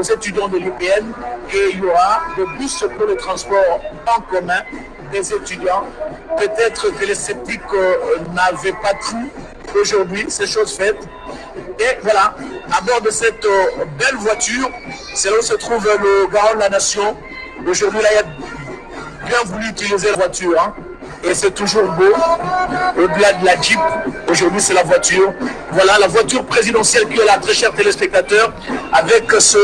aux étudiants de l'UPN qu'il y aura des bus pour le transport en commun des étudiants. Peut-être que les sceptiques n'avaient pas cru aujourd'hui, c'est chose faite. Et voilà, à bord de cette belle voiture, c'est là où se trouve le garant de la nation. Aujourd'hui, là, il a bien voulu utiliser la voiture. Hein. Et c'est toujours beau. Au-delà de la Jeep, aujourd'hui, c'est la voiture. Voilà, la voiture présidentielle qui est là, très chers téléspectateurs, avec ce,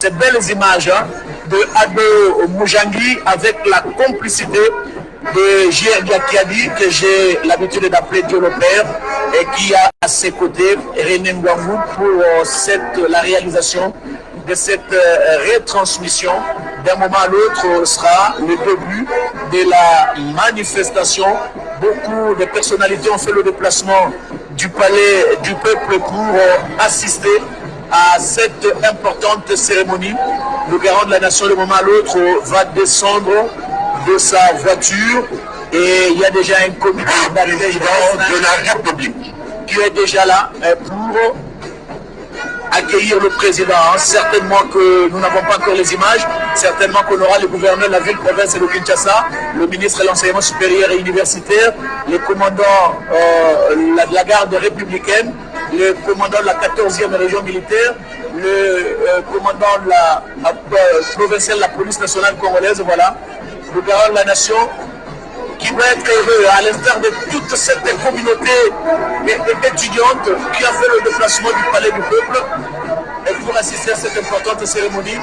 ces belles images hein, de Ado Moujangi, avec la complicité de J.R. Gakiadi, que j'ai l'habitude d'appeler Dieu le Père, et qui a à ses côtés René Ngwangou pour euh, cette, la réalisation de cette euh, retransmission. D'un moment à l'autre sera le début de la manifestation. Beaucoup de personnalités ont fait le déplacement du palais du peuple pour euh, assister à cette importante cérémonie. Le garant de la nation, de moment à l'autre, va descendre de sa voiture et il y a déjà un comité d'arrivée de la République qui est déjà là euh, pour accueillir le président. Hein. Certainement que nous n'avons pas encore les images, certainement qu'on aura le gouverneur de la ville, province de Kinshasa, le ministre de l'enseignement supérieur et universitaire, les commandants euh, de la garde républicaine, le commandant de la 14e région militaire, le euh, commandant de la, provinciale de la police nationale congolaise, voilà, le garant de la nation, qui doit être heureux, à l'instar de toute cette communauté étudiante qui a fait le déplacement du palais du peuple et pour assister à cette importante cérémonie.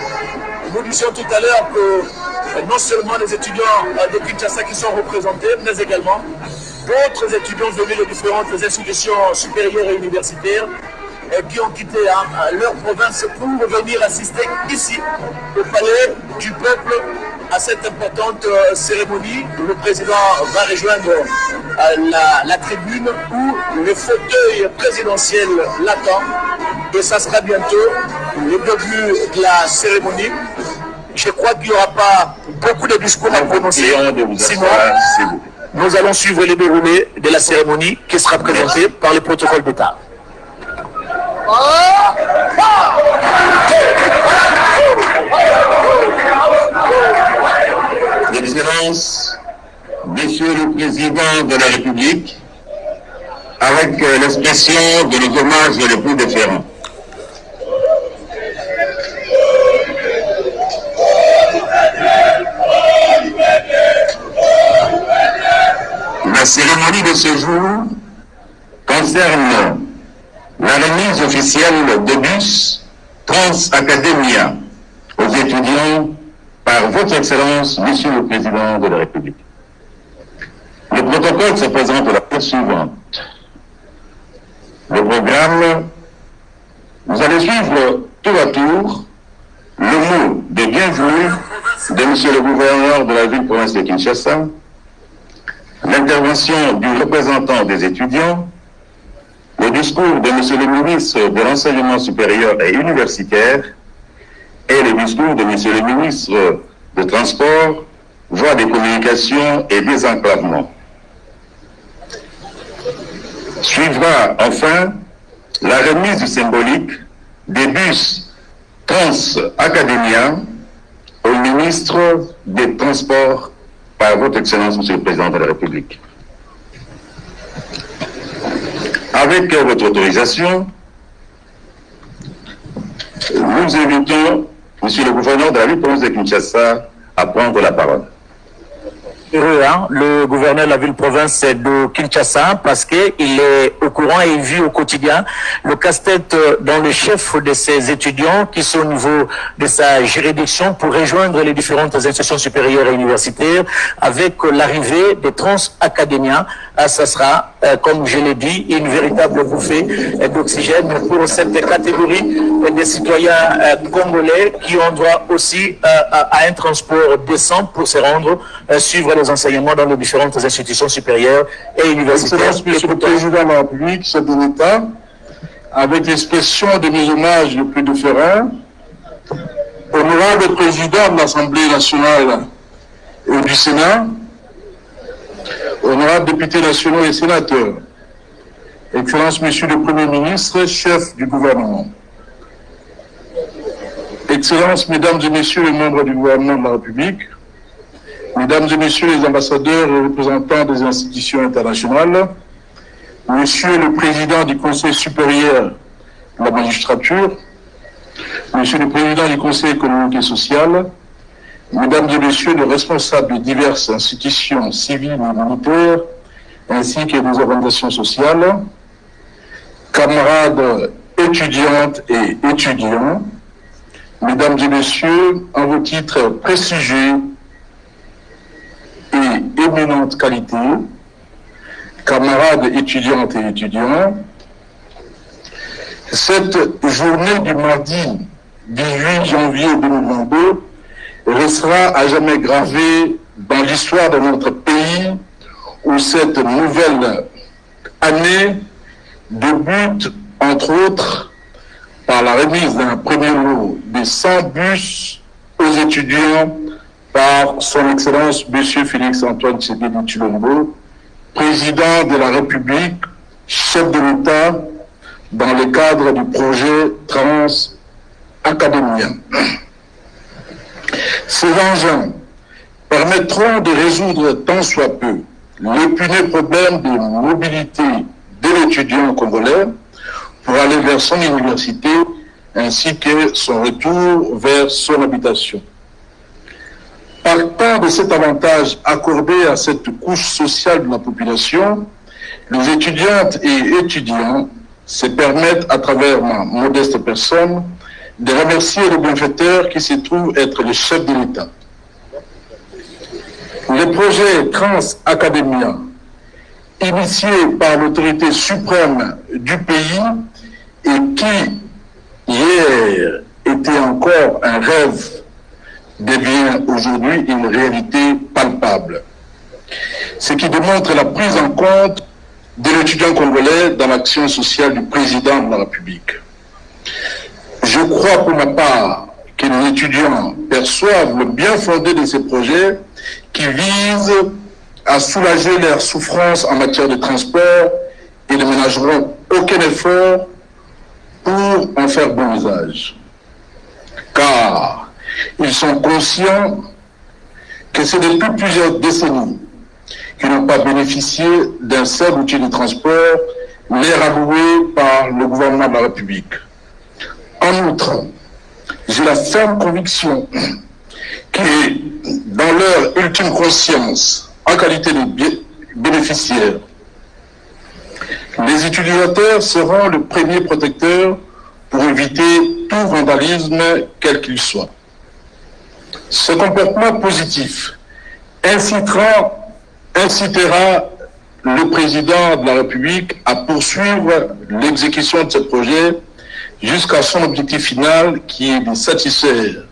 Nous disions tout à l'heure que non seulement les étudiants de Kinshasa qui sont représentés, mais également d'autres étudiants venus de différentes institutions supérieures et universitaires qui ont quitté hein, leur province pour venir assister ici au palais du peuple à cette importante euh, cérémonie. Le président va rejoindre euh, la, tribune où le fauteuil présidentiel l'attend et ça sera bientôt le début de la cérémonie. Je crois qu'il n'y aura pas beaucoup de discours à prononcer. Sinon, nous allons suivre les déroulés de la cérémonie qui sera présentée par le protocole d'État. Excellence, Monsieur le Président de la République, avec euh, l'expression de nos hommages les plus différents. La cérémonie de ce jour concerne la remise officielle de bus Trans Academia aux étudiants votre Excellence, Monsieur le Président de la République. Le protocole se présente de la façon suivante. Le programme, vous allez suivre tour à tour le mot de bienvenue de Monsieur le gouverneur de la ville-province de Kinshasa, l'intervention du représentant des étudiants, le discours de Monsieur le ministre de l'Enseignement supérieur et universitaire et le discours de Monsieur le ministre de Transport, voies des communications et désenclavement. Suivra enfin la remise symbolique des bus Trans Academia au ministre des Transports par votre Excellence, Monsieur le Président de la République. Avec votre autorisation, nous invitons Monsieur le gouverneur de la ville de Kinshasa à prendre la parole. Hein, le gouverneur de la ville-province de Kinshasa parce qu'il est au courant et vit au quotidien le casse-tête dans le chef de ses étudiants qui sont au niveau de sa juridiction pour rejoindre les différentes institutions supérieures et universitaires avec l'arrivée des trans académiens. Ah, ça sera, euh, comme je l'ai dit, une véritable bouffée d'oxygène pour cette catégorie des citoyens euh, congolais qui ont droit aussi euh, à un transport décent pour se rendre suivre les enseignements dans les différentes institutions supérieures et universitaires. Monsieur le Président de la République, chef de l'État, avec l'expression de mes hommages les plus différents, honorable président de l'Assemblée nationale et du Sénat, honorables députés nationaux et sénateurs, Excellence Monsieur le Premier ministre, chef du gouvernement, Excellences, Mesdames et Messieurs les membres du gouvernement de la République, Mesdames et Messieurs les ambassadeurs et représentants des institutions internationales, Monsieur le Président du Conseil supérieur de la magistrature, Monsieur le Président du Conseil économique et social, Mesdames et Messieurs les responsables de diverses institutions civiles et militaires, ainsi que des organisations sociales, camarades étudiantes et étudiants, Mesdames et Messieurs, en vos titres prestigieux et éminente qualité, camarades étudiantes et étudiants, cette journée du mardi 18 janvier 2022 restera à jamais gravée dans l'histoire de notre pays où cette nouvelle année débute, entre autres, par la remise d'un premier lot de 100 bus aux étudiants par son Excellence M. Félix-Antoine Tshisekedi Chilombo, président de la République, chef de l'État, dans le cadre du projet Trans Academia. Ces engins permettront de résoudre tant soit peu l'épineux problème de mobilité de l'étudiant congolais pour aller vers son université ainsi que son retour vers son habitation. Partant de cet avantage accordé à cette couche sociale de la population, les étudiantes et étudiants se permettent, à travers ma modeste personne, de remercier le bienfaiteur qui se trouve être le chef de l'État. Le projet Trans Academia, initié par l'autorité suprême du pays et qui, hier, était encore un rêve, devient aujourd'hui une réalité palpable. Ce qui démontre la prise en compte de l'étudiant congolais dans l'action sociale du président de la République. Je crois pour ma part que les étudiants perçoivent le bien fondé de ces projets qui visent à soulager leurs souffrances en matière de transport et ne ménageront aucun effort pour en faire bon usage. Car ils sont conscients que c'est depuis plusieurs décennies qu'ils n'ont pas bénéficié d'un seul outil de transport, l'air alloué par le gouvernement de la République. En outre, j'ai la ferme conviction que dans leur ultime conscience, en qualité de bénéficiaires, les utilisateurs seront le premier protecteur pour éviter tout vandalisme, quel qu'il soit. Ce comportement positif incitera, incitera le président de la République à poursuivre l'exécution de ce projet jusqu'à son objectif final qui est de satisfaire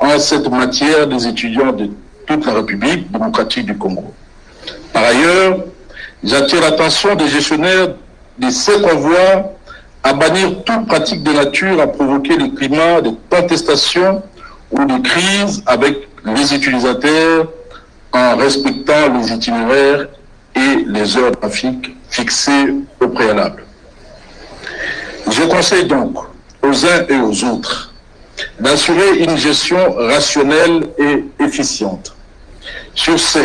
en cette matière des étudiants de toute la République démocratique du Congo. Par ailleurs, j'attire l'attention des gestionnaires de ces convois à bannir toute pratique de nature à provoquer le climat de contestation ou de crise avec les utilisateurs en respectant les itinéraires et les heures de trafic fixées au préalable. Je conseille donc aux uns et aux autres d'assurer une gestion rationnelle et efficiente. Sur ce,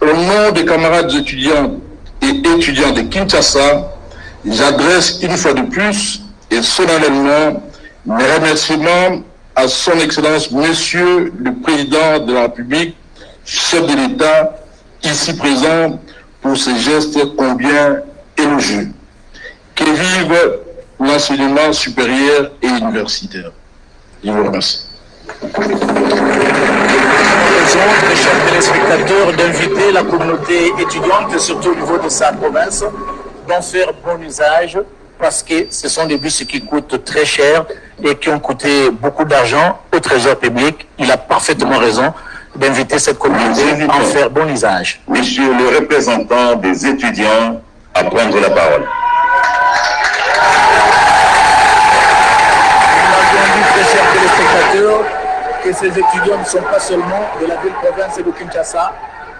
au nom des camarades étudiants et étudiants de Kinshasa, j'adresse une fois de plus et solennellement mes remerciements à son Excellence Monsieur le Président de la République, chef de l'État, ici présent pour ces gestes combien élogieux. Que vive l'enseignement supérieur et universitaire. Je vous remercie. Mes chers téléspectateurs, d'inviter la communauté étudiante, surtout au niveau de sa province, d'en faire bon usage parce que ce sont des bus qui coûtent très cher et qui ont coûté beaucoup d'argent au trésor public. Il a parfaitement raison d'inviter cette communauté à en faire bon usage. Monsieur le représentant des étudiants à prendre la parole. Que ces étudiants ne sont pas seulement de la ville-province de Kinshasa,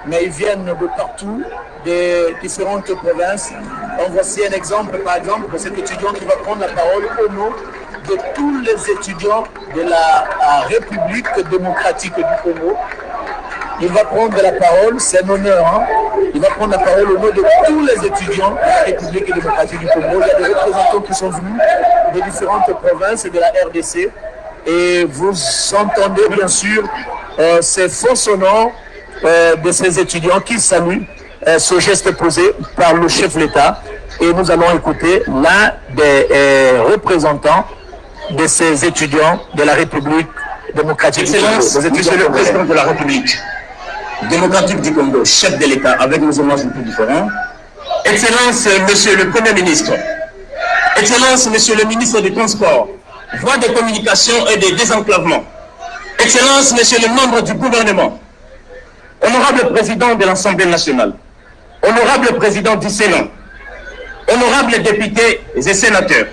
mais ils viennent de partout, des différentes provinces. En voici un exemple, par exemple, de cet étudiant qui va prendre la parole au nom de tous les étudiants de la République démocratique du Congo. Il va prendre la parole, c'est un honneur. Hein. Il va prendre la parole au nom de tous les étudiants de la République démocratique du Congo. Il y a des représentants qui sont venus des différentes provinces de la RDC. Et vous entendez bien sûr euh, ces faux sonores euh, de ces étudiants qui saluent euh, ce geste posé par le chef de l'État. Et nous allons écouter l'un des représentants de ces étudiants de la République démocratique Excellence, du Congo. Monsieur le Président de la République démocratique du Congo, chef de l'État, avec nos hommages un peu différents. Excellence, Monsieur le Premier ministre. Excellence, Monsieur le ministre du Transport, voie de communication et de désenclavement. Excellence, Monsieur le membre du gouvernement. Honorable Président de l'Assemblée nationale. Honorable Président du Sénat. Honorables députés et sénateurs.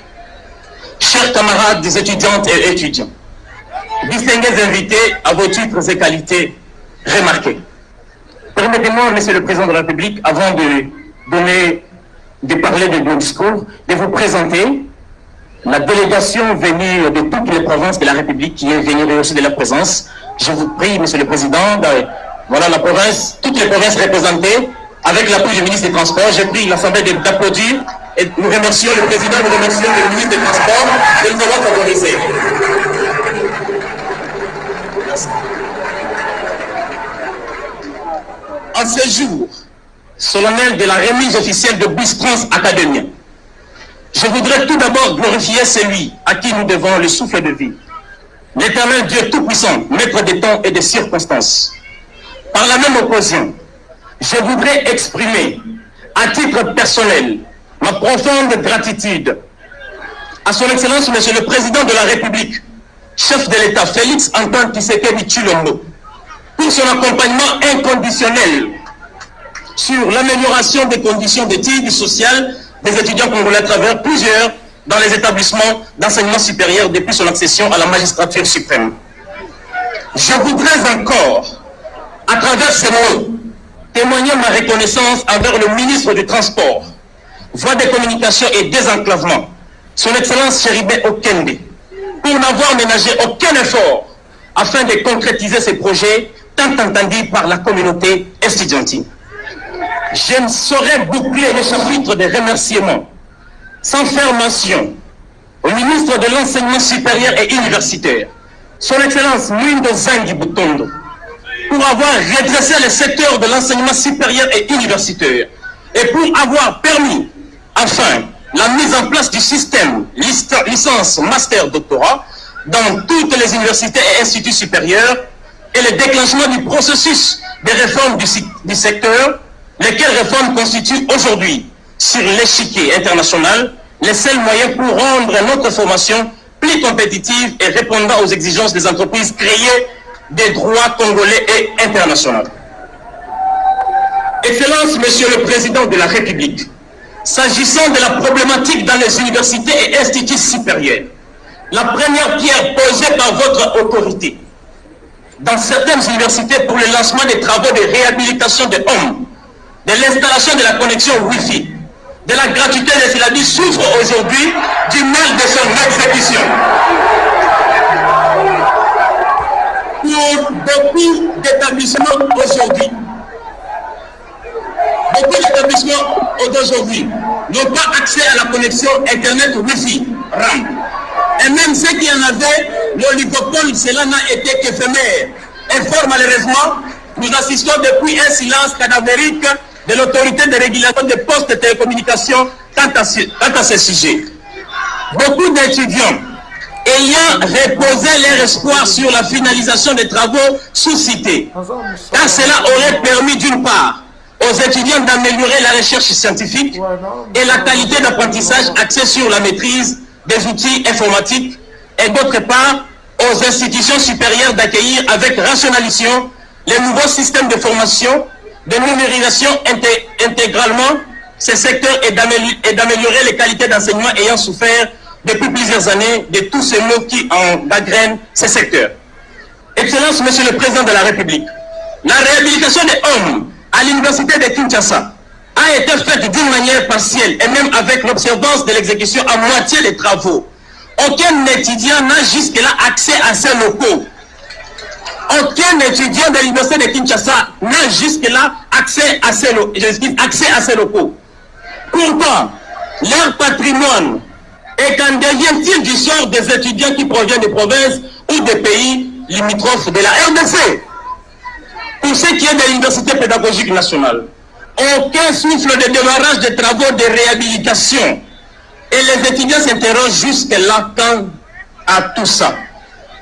Chers camarades des étudiantes et étudiants. Distingués invités à vos titres et qualités remarqués. Permettez-moi, Monsieur le Président de la République, avant de parler de mon discours, de vous présenter la délégation venue de toutes les provinces de la République qui est venue rehausser de la présence. Je vous prie, Monsieur le Président, de- voilà la province, toutes les provinces représentées, avec l'appui du ministre des Transports. J'ai pris l'Assemblée d'applaudir et nous remercions le Président, nous remercions le ministre des Transports de nous avoir favorisés. En ce jour solennel de la remise officielle de Bus Trans Academia, je voudrais tout d'abord glorifier celui à qui nous devons le souffle de vie, l'éternel Dieu Tout-Puissant, maître des temps et des circonstances. Par la même occasion, je voudrais exprimer, à titre personnel, ma profonde gratitude à son Excellence, Monsieur le Président de la République, chef de l'État Félix Antoine Tshisekedi Chilombo, pour son accompagnement inconditionnel sur l'amélioration des conditions d'études sociales des étudiants congolais à travers plusieurs dans les établissements d'enseignement supérieur depuis son accession à la magistrature suprême. Je voudrais encore, à travers ces mots, témoigner ma reconnaissance envers le ministre du Transport, Voie des communications et désenclavement, son Excellence Chéribé Okende, pour n'avoir ménagé aucun effort afin de concrétiser ces projets tant entendus par la communauté estudiantine. Je ne saurais boucler le chapitre des remerciements sans faire mention au ministre de l'Enseignement supérieur et universitaire, son Excellence Mwindo Zangi Butondo, pour avoir redressé le secteur de l'enseignement supérieur et universitaire et pour avoir permis, enfin, la mise en place du système licence, master, doctorat dans toutes les universités et instituts supérieurs et le déclenchement du processus de réforme du secteur, lesquelles réformes constituent aujourd'hui, sur l'échiquier international, les seuls moyens pour rendre notre formation plus compétitive et répondant aux exigences des entreprises créées des droits congolais et internationaux? Excellence, Monsieur le Président de la République, s'agissant de la problématique dans les universités et instituts supérieurs, la première pierre posée par votre autorité dans certaines universités pour le lancement des travaux de réhabilitation des hommes, de l'installation de la connexion Wi-Fi, de la gratuité des syllabes souffre aujourd'hui du mal de son exécution. Pour beaucoup d'établissements aujourd'hui, beaucoup d'établissements d'aujourd'hui n'ont pas accès à la connexion Internet Wi-Fi, RAM. Et même ceux qui en avaient, l'oligopole, cela n'a été qu'éphémère. Et fort malheureusement, nous assistons depuis un silence cadavérique de l'autorité de régulation des postes de télécommunications quant à quant à ce sujet. Beaucoup d'étudiants ayant reposé leur espoir sur la finalisation des travaux sous-cités, car cela aurait permis d'une part aux étudiants d'améliorer la recherche scientifique et la qualité d'apprentissage axée sur la maîtrise des outils informatiques et d'autre part aux institutions supérieures d'accueillir avec rationalisation les nouveaux systèmes de formation, de numérisation inté- intégralement ces secteurs et d'améliorer les qualités d'enseignement ayant souffert depuis plusieurs années de tous ces maux qui en gangrènent ces secteurs. Excellence, Monsieur le Président de la République, la réhabilitation des hommes à l'université de Kinshasa a été faite d'une manière partielle et même avec l'observance de l'exécution à moitié des travaux. aucun étudiant n'a jusque-là accès à ces locaux. Aucun étudiant de l'université de Kinshasa n'a jusque-là accès à ces locaux. Pourtant, leur patrimoine est qu'en devient-il du sort des étudiants qui proviennent des provinces ou des pays limitrophes de la RDC Pour ce qui est de l'université pédagogique nationale, aucun souffle de démarrage des travaux de réhabilitation. Et les étudiants s'interrogent jusque-là quand à tout ça.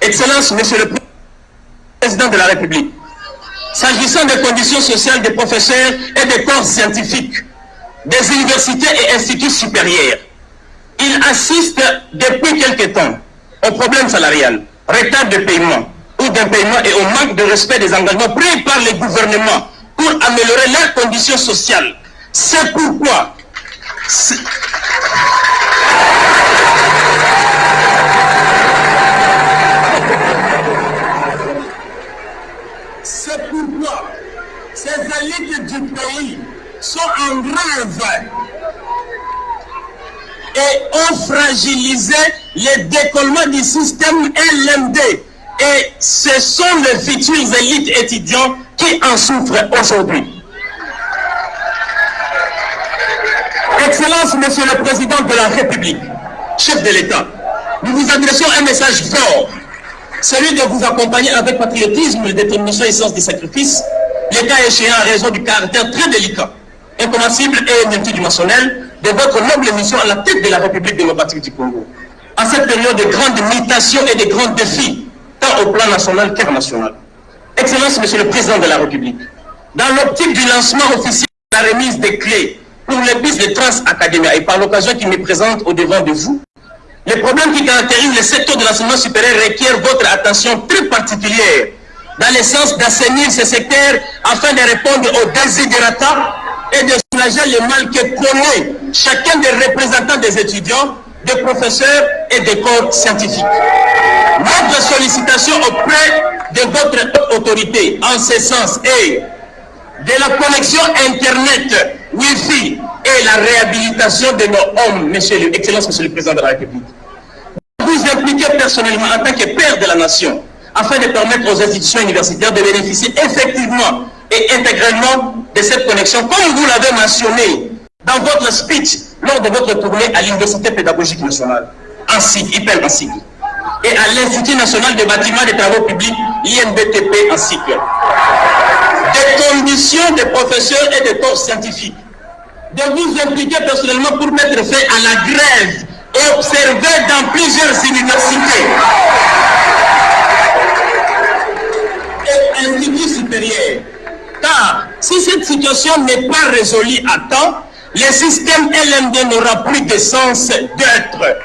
Excellence, Monsieur le Président de la République, s'agissant des conditions sociales des professeurs et des corps scientifiques, des universités et instituts supérieurs, il assiste depuis quelque temps au problème salarial, retard de paiement ou d'un paiement et au manque de respect des engagements pris par les gouvernements pour améliorer leurs conditions sociales. C'est pourquoi... élites du pays sont en rêve et ont fragilisé le décollement du système LMD. Et ce sont les futurs élites étudiants qui en souffrent aujourd'hui. Excellence, Monsieur le Président de la République, chef de l'État, nous vous adressons un message fort, celui de vous accompagner avec patriotisme, détermination et sens du sacrifice, l'État échéant en raison du caractère très délicat, incompatible et multidimensionnel de votre noble mission à la tête de la République démocratique du Congo. À cette période de grandes mutations et de grands défis, tant au plan national qu'international. Excellence, Monsieur le Président de la République, dans l'optique du lancement officiel de la remise des clés pour les bus de Trans Academia et par l'occasion qui me présente au devant de vous, les problèmes qui caractérisent le secteur de l'enseignement supérieur requièrent votre attention très particulière dans le sens d'assainir ce secteur afin de répondre aux désidératas et de soulager le mal que connaît chacun des représentants des étudiants, des professeurs et des corps scientifiques. Notre sollicitation auprès de votre autorité en ce sens est de la connexion Internet, Wi-Fi et la réhabilitation de nos hommes, Monsieur le, Monsieur le Président de la République. Vous impliquez personnellement en tant que père de la nation afin de permettre aux institutions universitaires de bénéficier effectivement et intégralement de cette connexion, comme vous l'avez mentionné dans votre speech lors de votre tournée à l'Université pédagogique nationale, en hyper en et à l'Institut national des bâtiments des travaux publics, l'INBTP en cycle. Des conditions des professeurs et des corps scientifiques, de vous impliquer personnellement pour mettre fin à la grève observée dans plusieurs universités et instituts supérieurs car si cette situation n'est pas résolue à temps, le système LMD n'aura plus de sens d'être.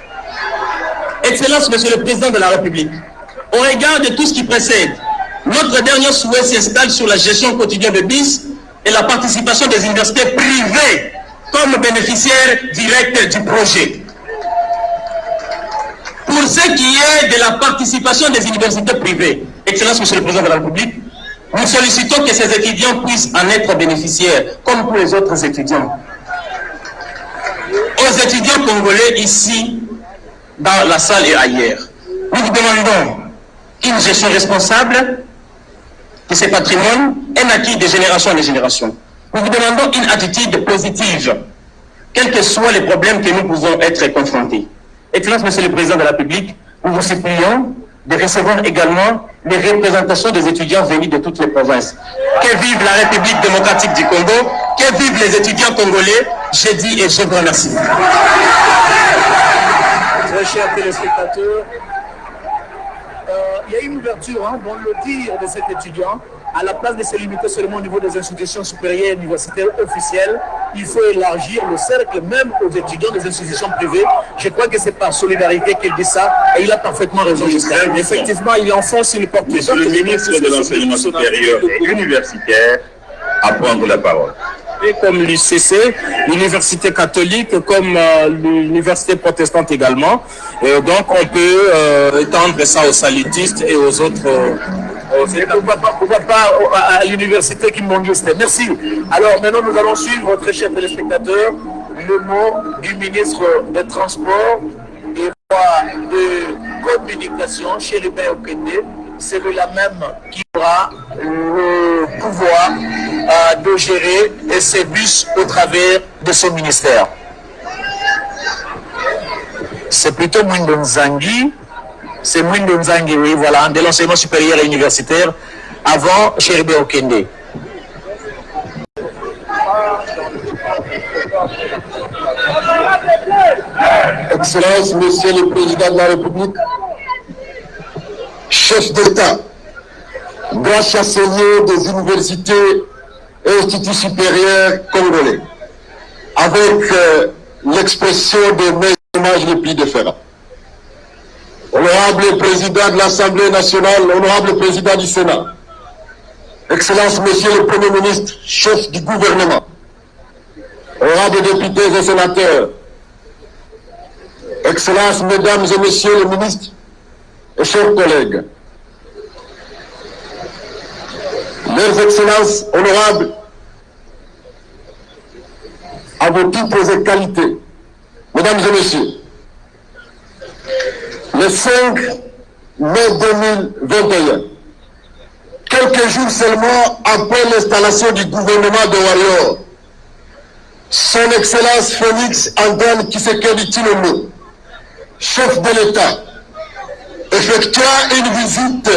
Excellence, Monsieur le Président de la République, au regard de tout ce qui précède, notre dernier souhait s'installe sur la gestion quotidienne de BIS et la participation des universités privées comme bénéficiaires directs du projet. Pour ce qui est de la participation des universités privées, Excellence, Monsieur le Président de la République, nous sollicitons que ces étudiants puissent en être bénéficiaires, comme pour les autres étudiants. Aux étudiants congolais ici, dans la salle et ailleurs, nous vous demandons une gestion responsable de ces patrimoines, un acquis de génération en génération. Nous vous demandons une attitude positive, quels que soient les problèmes que nous pouvons être confrontés. Excellence, Monsieur le Président de la République, nous vous supplions de recevoir également les représentations des étudiants venus de toutes les provinces. Que vive la République démocratique du Congo, que vivent les étudiants congolais, je dis et je vous remercie. Très chers téléspectateurs, euh, il y a une ouverture hein, dans le dire de cet étudiant à la place de se limiter seulement au niveau des institutions supérieures universitaires officielles, il faut élargir le cercle même aux étudiants des institutions privées. Je crois que c'est par solidarité qu'il dit ça et il a parfaitement raison. Effectivement, il enfonce une porte. Monsieur le ministre de l'Enseignement supérieur et universitaire à prendre la parole comme l'UCC, l'université catholique, comme euh, l'université protestante également. Et donc on peut euh, étendre ça aux salitistes et aux autres. Euh, pourquoi pas, pourquoi pas à, l'université qui m'ont Merci. Alors maintenant nous allons suivre, très chers téléspectateurs, le mot du ministre des Transports et de communication chez les Okende, c'est la même qui aura le pouvoir euh, de gérer ces bus au travers de son ministère. C'est plutôt Mwindo Nzangi, c'est Mwindo Nzangi, oui, voilà, de l'enseignement supérieur et universitaire, avant Chéribé Okende. Excellence, Monsieur le Président de la République, chef d'État, grand chancelier des universités et instituts supérieurs congolais, avec euh, l'expression de mes hommages les plus. Honorable Président de l'Assemblée nationale, honorable Président du Sénat, Excellence, Monsieur le Premier ministre, chef du gouvernement, honorables députés et sénateurs, Excellences, Mesdames et Messieurs les ministres et chers collègues, Leurs Excellences honorables, à vos titres et qualités, Mesdames et Messieurs, le 5 mai 2021, quelques jours seulement après l'installation du gouvernement de Warrior, son Excellence Félix Antoine Kisekedi Tshilombo, chef de l'État, effectua une visite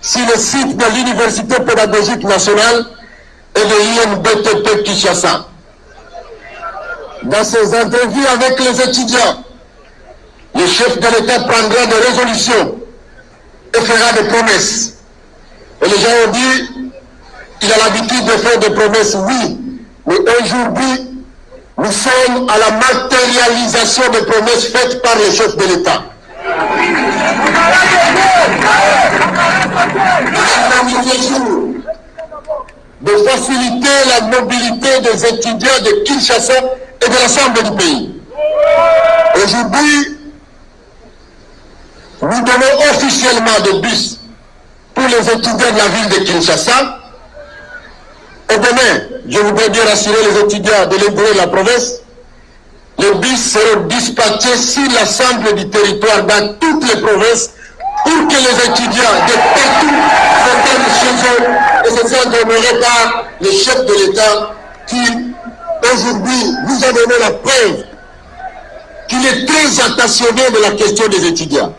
sur le site de l'Université pédagogique nationale et de l'INBTP Kinshasa. Dans ses interviews avec les étudiants, le chef de l'État prendra des résolutions et fera des promesses. Et les gens ont dit, il a l'habitude de faire des promesses, oui, mais aujourd'hui, nous sommes à la matérialisation des promesses faites par les chefs de l'État. de faciliter la mobilité des étudiants de Kinshasa et de l'ensemble du pays. Aujourd'hui, nous donnons officiellement des bus pour les étudiants de la ville de Kinshasa. Et demain, je voudrais bien rassurer les étudiants de l'intérieur de la province, les bus seront dispatchés sur l'ensemble du territoire dans toutes les provinces pour que les étudiants de partout s'entendent chez eux et se sentent honorés par les chefs de l'État qui, aujourd'hui, nous a donné la preuve qu'il est très attentionné de la question des étudiants.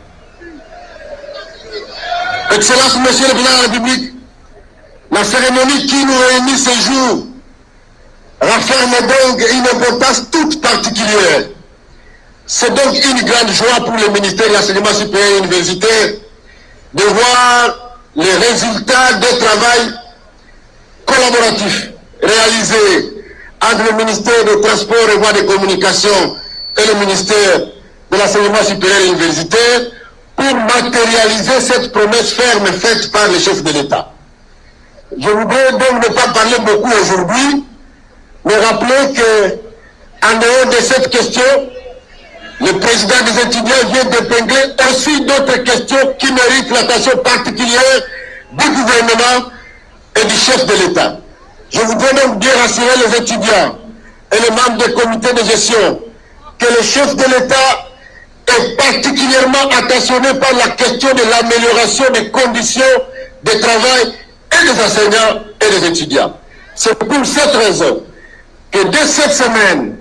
Excellence, Monsieur le Président de la République, la cérémonie qui nous réunit ce jour renferme donc une importance toute particulière. C'est donc une grande joie pour le ministère de l'enseignement supérieur et universitaire de voir les résultats du travail collaboratif réalisé entre le ministère des Transports et Voies de Communication et le ministère de l'enseignement supérieur et universitaire pour matérialiser cette promesse ferme faite par les chefs de l'État. Je voudrais donc ne pas parler beaucoup aujourd'hui, mais rappeler que, en dehors de cette question, le président des étudiants vient d'épingler aussi d'autres questions qui méritent l'attention particulière du gouvernement et du chef de l'État. Je voudrais donc bien rassurer les étudiants et les membres des comités de gestion que le chef de l'État est particulièrement attentionné par la question de l'amélioration des conditions de travail et des enseignants et des étudiants. C'est pour cette raison que dès cette semaine,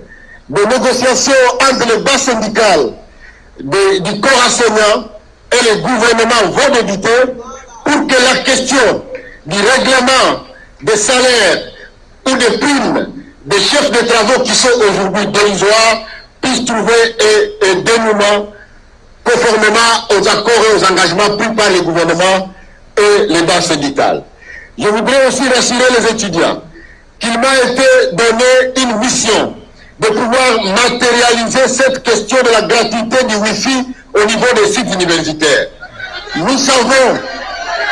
des négociations entre les bas syndicales du corps enseignant et le gouvernement vont débuter pour que la question du règlement des salaires ou des primes des chefs de travaux qui sont aujourd'hui dérisoires trouver un, dénouement conformément aux accords et aux engagements pris par le gouvernement et les bas syndicales. Je voudrais aussi rassurer les étudiants qu'il m'a été donné une mission de pouvoir matérialiser cette question de la gratuité du Wi-Fi au niveau des sites universitaires. Nous savons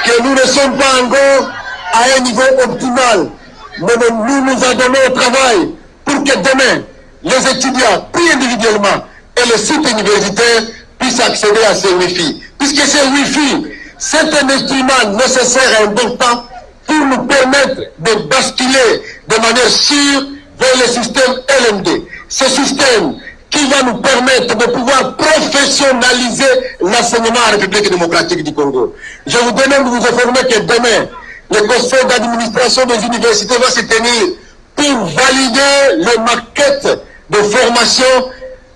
que nous ne sommes pas encore à un niveau optimal, mais nous nous avons donné au travail pour que demain, les étudiants, pris individuellement, et les sites universitaires puissent accéder à ces Wi-Fi. Puisque ces Wi-Fi, c'est un instrument nécessaire et important pour nous permettre de basculer de manière sûre vers le système LMD. Ce système qui va nous permettre de pouvoir professionnaliser l'enseignement en République démocratique du Congo. Je vous demande de vous informer que demain, le conseil d'administration des universités va se tenir pour valider les maquettes de formation,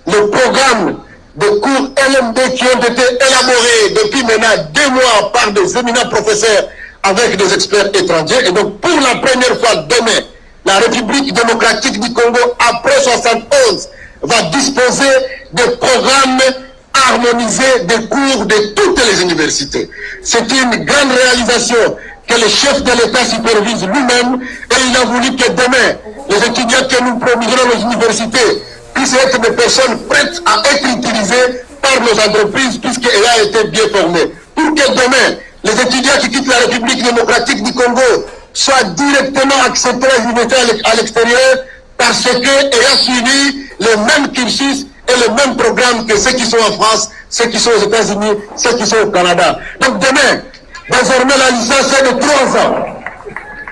le programme de cours LMD qui ont été élaborés depuis maintenant deux mois par des éminents professeurs avec des experts étrangers. Et donc, pour la première fois demain, la République démocratique du Congo, après 71, va disposer de programmes harmonisés de cours de toutes les universités. C'est une grande réalisation que le chef de l'État supervise lui-même et il a voulu que demain, les étudiants que nous promuserons aux universités puissent être des personnes prêtes à être utilisées par nos entreprises puisqu'elles ont été bien formées. Pour que demain, les étudiants qui quittent la République démocratique du Congo soient directement acceptés à l'extérieur parce qu'ayant suivi le même cursus et le même programme que ceux qui sont en France, ceux qui sont aux États-Unis, ceux qui sont au Canada. Donc demain, désormais la licence est de 3 ans.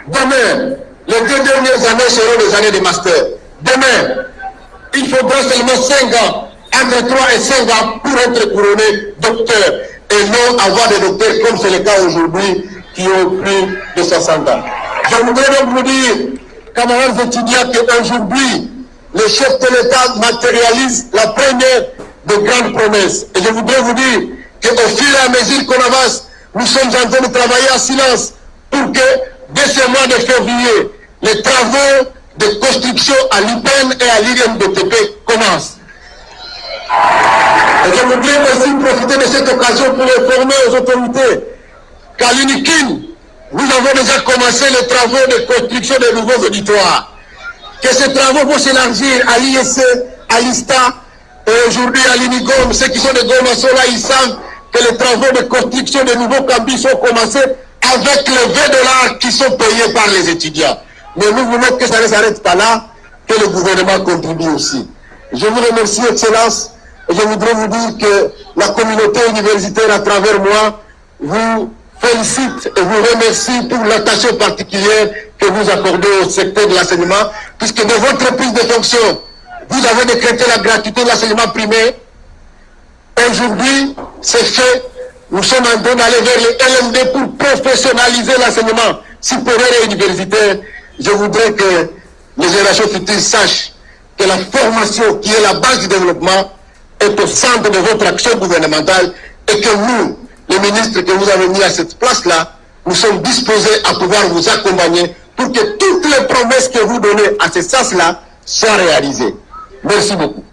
Demain, les deux dernières années seront des années de master. Demain, il faudra seulement 5 ans, entre 3 et 5 ans pour être couronné docteur et non avoir des docteurs comme c'est le cas aujourd'hui qui ont plus de 60 ans. Je voudrais donc vous dire, camarades étudiants, qu'aujourd'hui, le chef de l'État matérialise la première de grandes promesses. Et je voudrais vous dire qu'au fur et à mesure qu'on avance, nous sommes en train de travailler en silence pour que, dès ce mois de février, les travaux de construction à l'IPEN et à l'IRMDTP commencent. Et je voudrais aussi profiter de cette occasion pour informer aux autorités qu'à l'UNIKIN, nous avons déjà commencé les travaux de construction de nouveaux auditoires. Que ces travaux vont s'élargir à l'ISC, à l'ISTA et aujourd'hui à l'UNIGOM. Ceux qui sont de Goma sont là, ils que les travaux de construction de nouveaux campus ont commencé avec les 20 dollars qui sont payés par les étudiants. Mais nous voulons que ça ne s'arrête pas là, que le gouvernement contribue aussi. Je vous remercie, Excellence, et je voudrais vous dire que la communauté universitaire, à travers moi, vous félicite et vous remercie pour l'attention particulière que vous accordez au secteur de l'enseignement, puisque de votre prise de fonction, vous avez décrété la gratuité de l'enseignement primaire. Aujourd'hui, c'est fait. Nous sommes en train d'aller vers les LMD pour professionnaliser l'enseignement supérieur et universitaire. Je voudrais que les générations futures sachent que la formation qui est la base du développement est au centre de votre action gouvernementale et que nous, les ministres que vous avez mis à cette place-là, nous sommes disposés à pouvoir vous accompagner pour que toutes les promesses que vous donnez à ce sens-là soient réalisées. Merci beaucoup.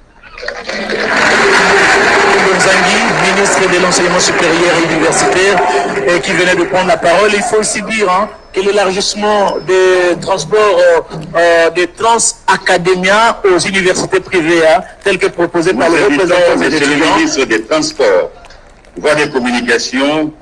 Ministre de l'enseignement supérieur et universitaire, et qui venait de prendre la parole. Il faut aussi dire hein, que l'élargissement des transports, euh, euh, des trans académiens aux universités privées, hein, tel que proposé par le représentant des le étudiants. ministre des Transports, voies des communications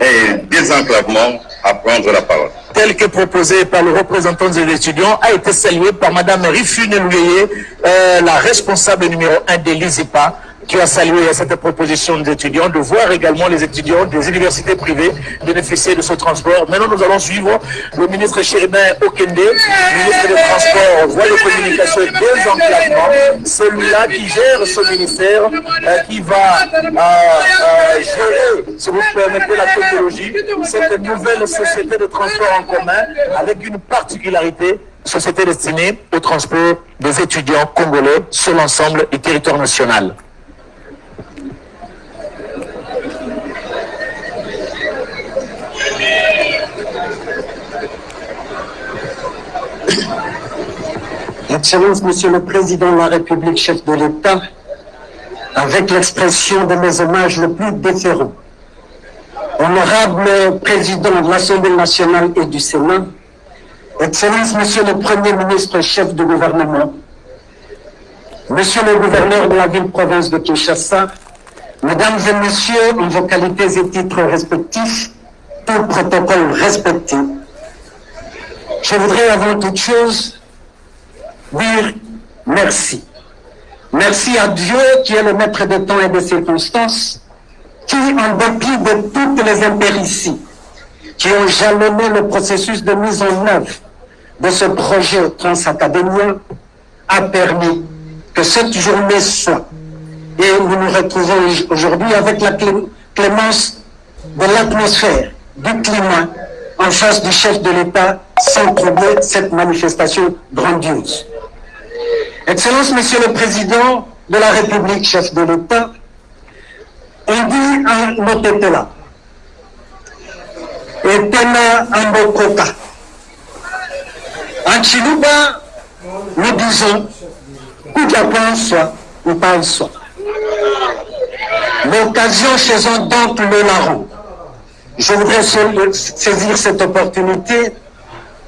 et désenclavement à prendre la parole. tel que proposé par le représentant des étudiants, a été salué par Mme Rifune Louyeye, euh, la responsable numéro 1 de l'ISIPA, qui a salué cette proposition des étudiants, de voir également les étudiants des universités privées bénéficier de ce transport. Maintenant, nous allons suivre le ministre Chéribin Okende, ministre des Transports, voies de communication et désenclavement, celui-là qui gère ce ministère, euh, qui va euh, euh, gérer, si vous permettez la technologie, cette nouvelle société de transport en commun avec une particularité, société destinée au transport des étudiants congolais sur l'ensemble du territoire national. Excellence, Monsieur le Président de la République, chef de l'État, avec l'expression de mes hommages le plus déférents. Honorable Président de l'Assemblée nationale et du Sénat, Excellence, Monsieur le Premier ministre, chef de gouvernement, Monsieur le gouverneur de la ville-province de Kinshasa, Mesdames et Messieurs, en vos qualités et titres respectifs, tout protocole respecté, je voudrais avant toute chose dire merci. Merci à Dieu qui est le maître des temps et des circonstances, qui, en dépit de toutes les impérities qui ont jalonné le processus de mise en œuvre de ce projet transacadémien, a permis que cette journée soit. Et nous nous retrouvons aujourd'hui avec la clémence de l'atmosphère, du climat, en face du chef de l'État, sans troubler cette manifestation grandiose. Excellence, Monsieur le Président de la République, chef de l'État, on dit un Motepela, et Tena Ambokoka. En Chiluba, nous disons, Koudjapon soit ou pas soit. L'occasion faisant donc le larron. Je voudrais saisir cette opportunité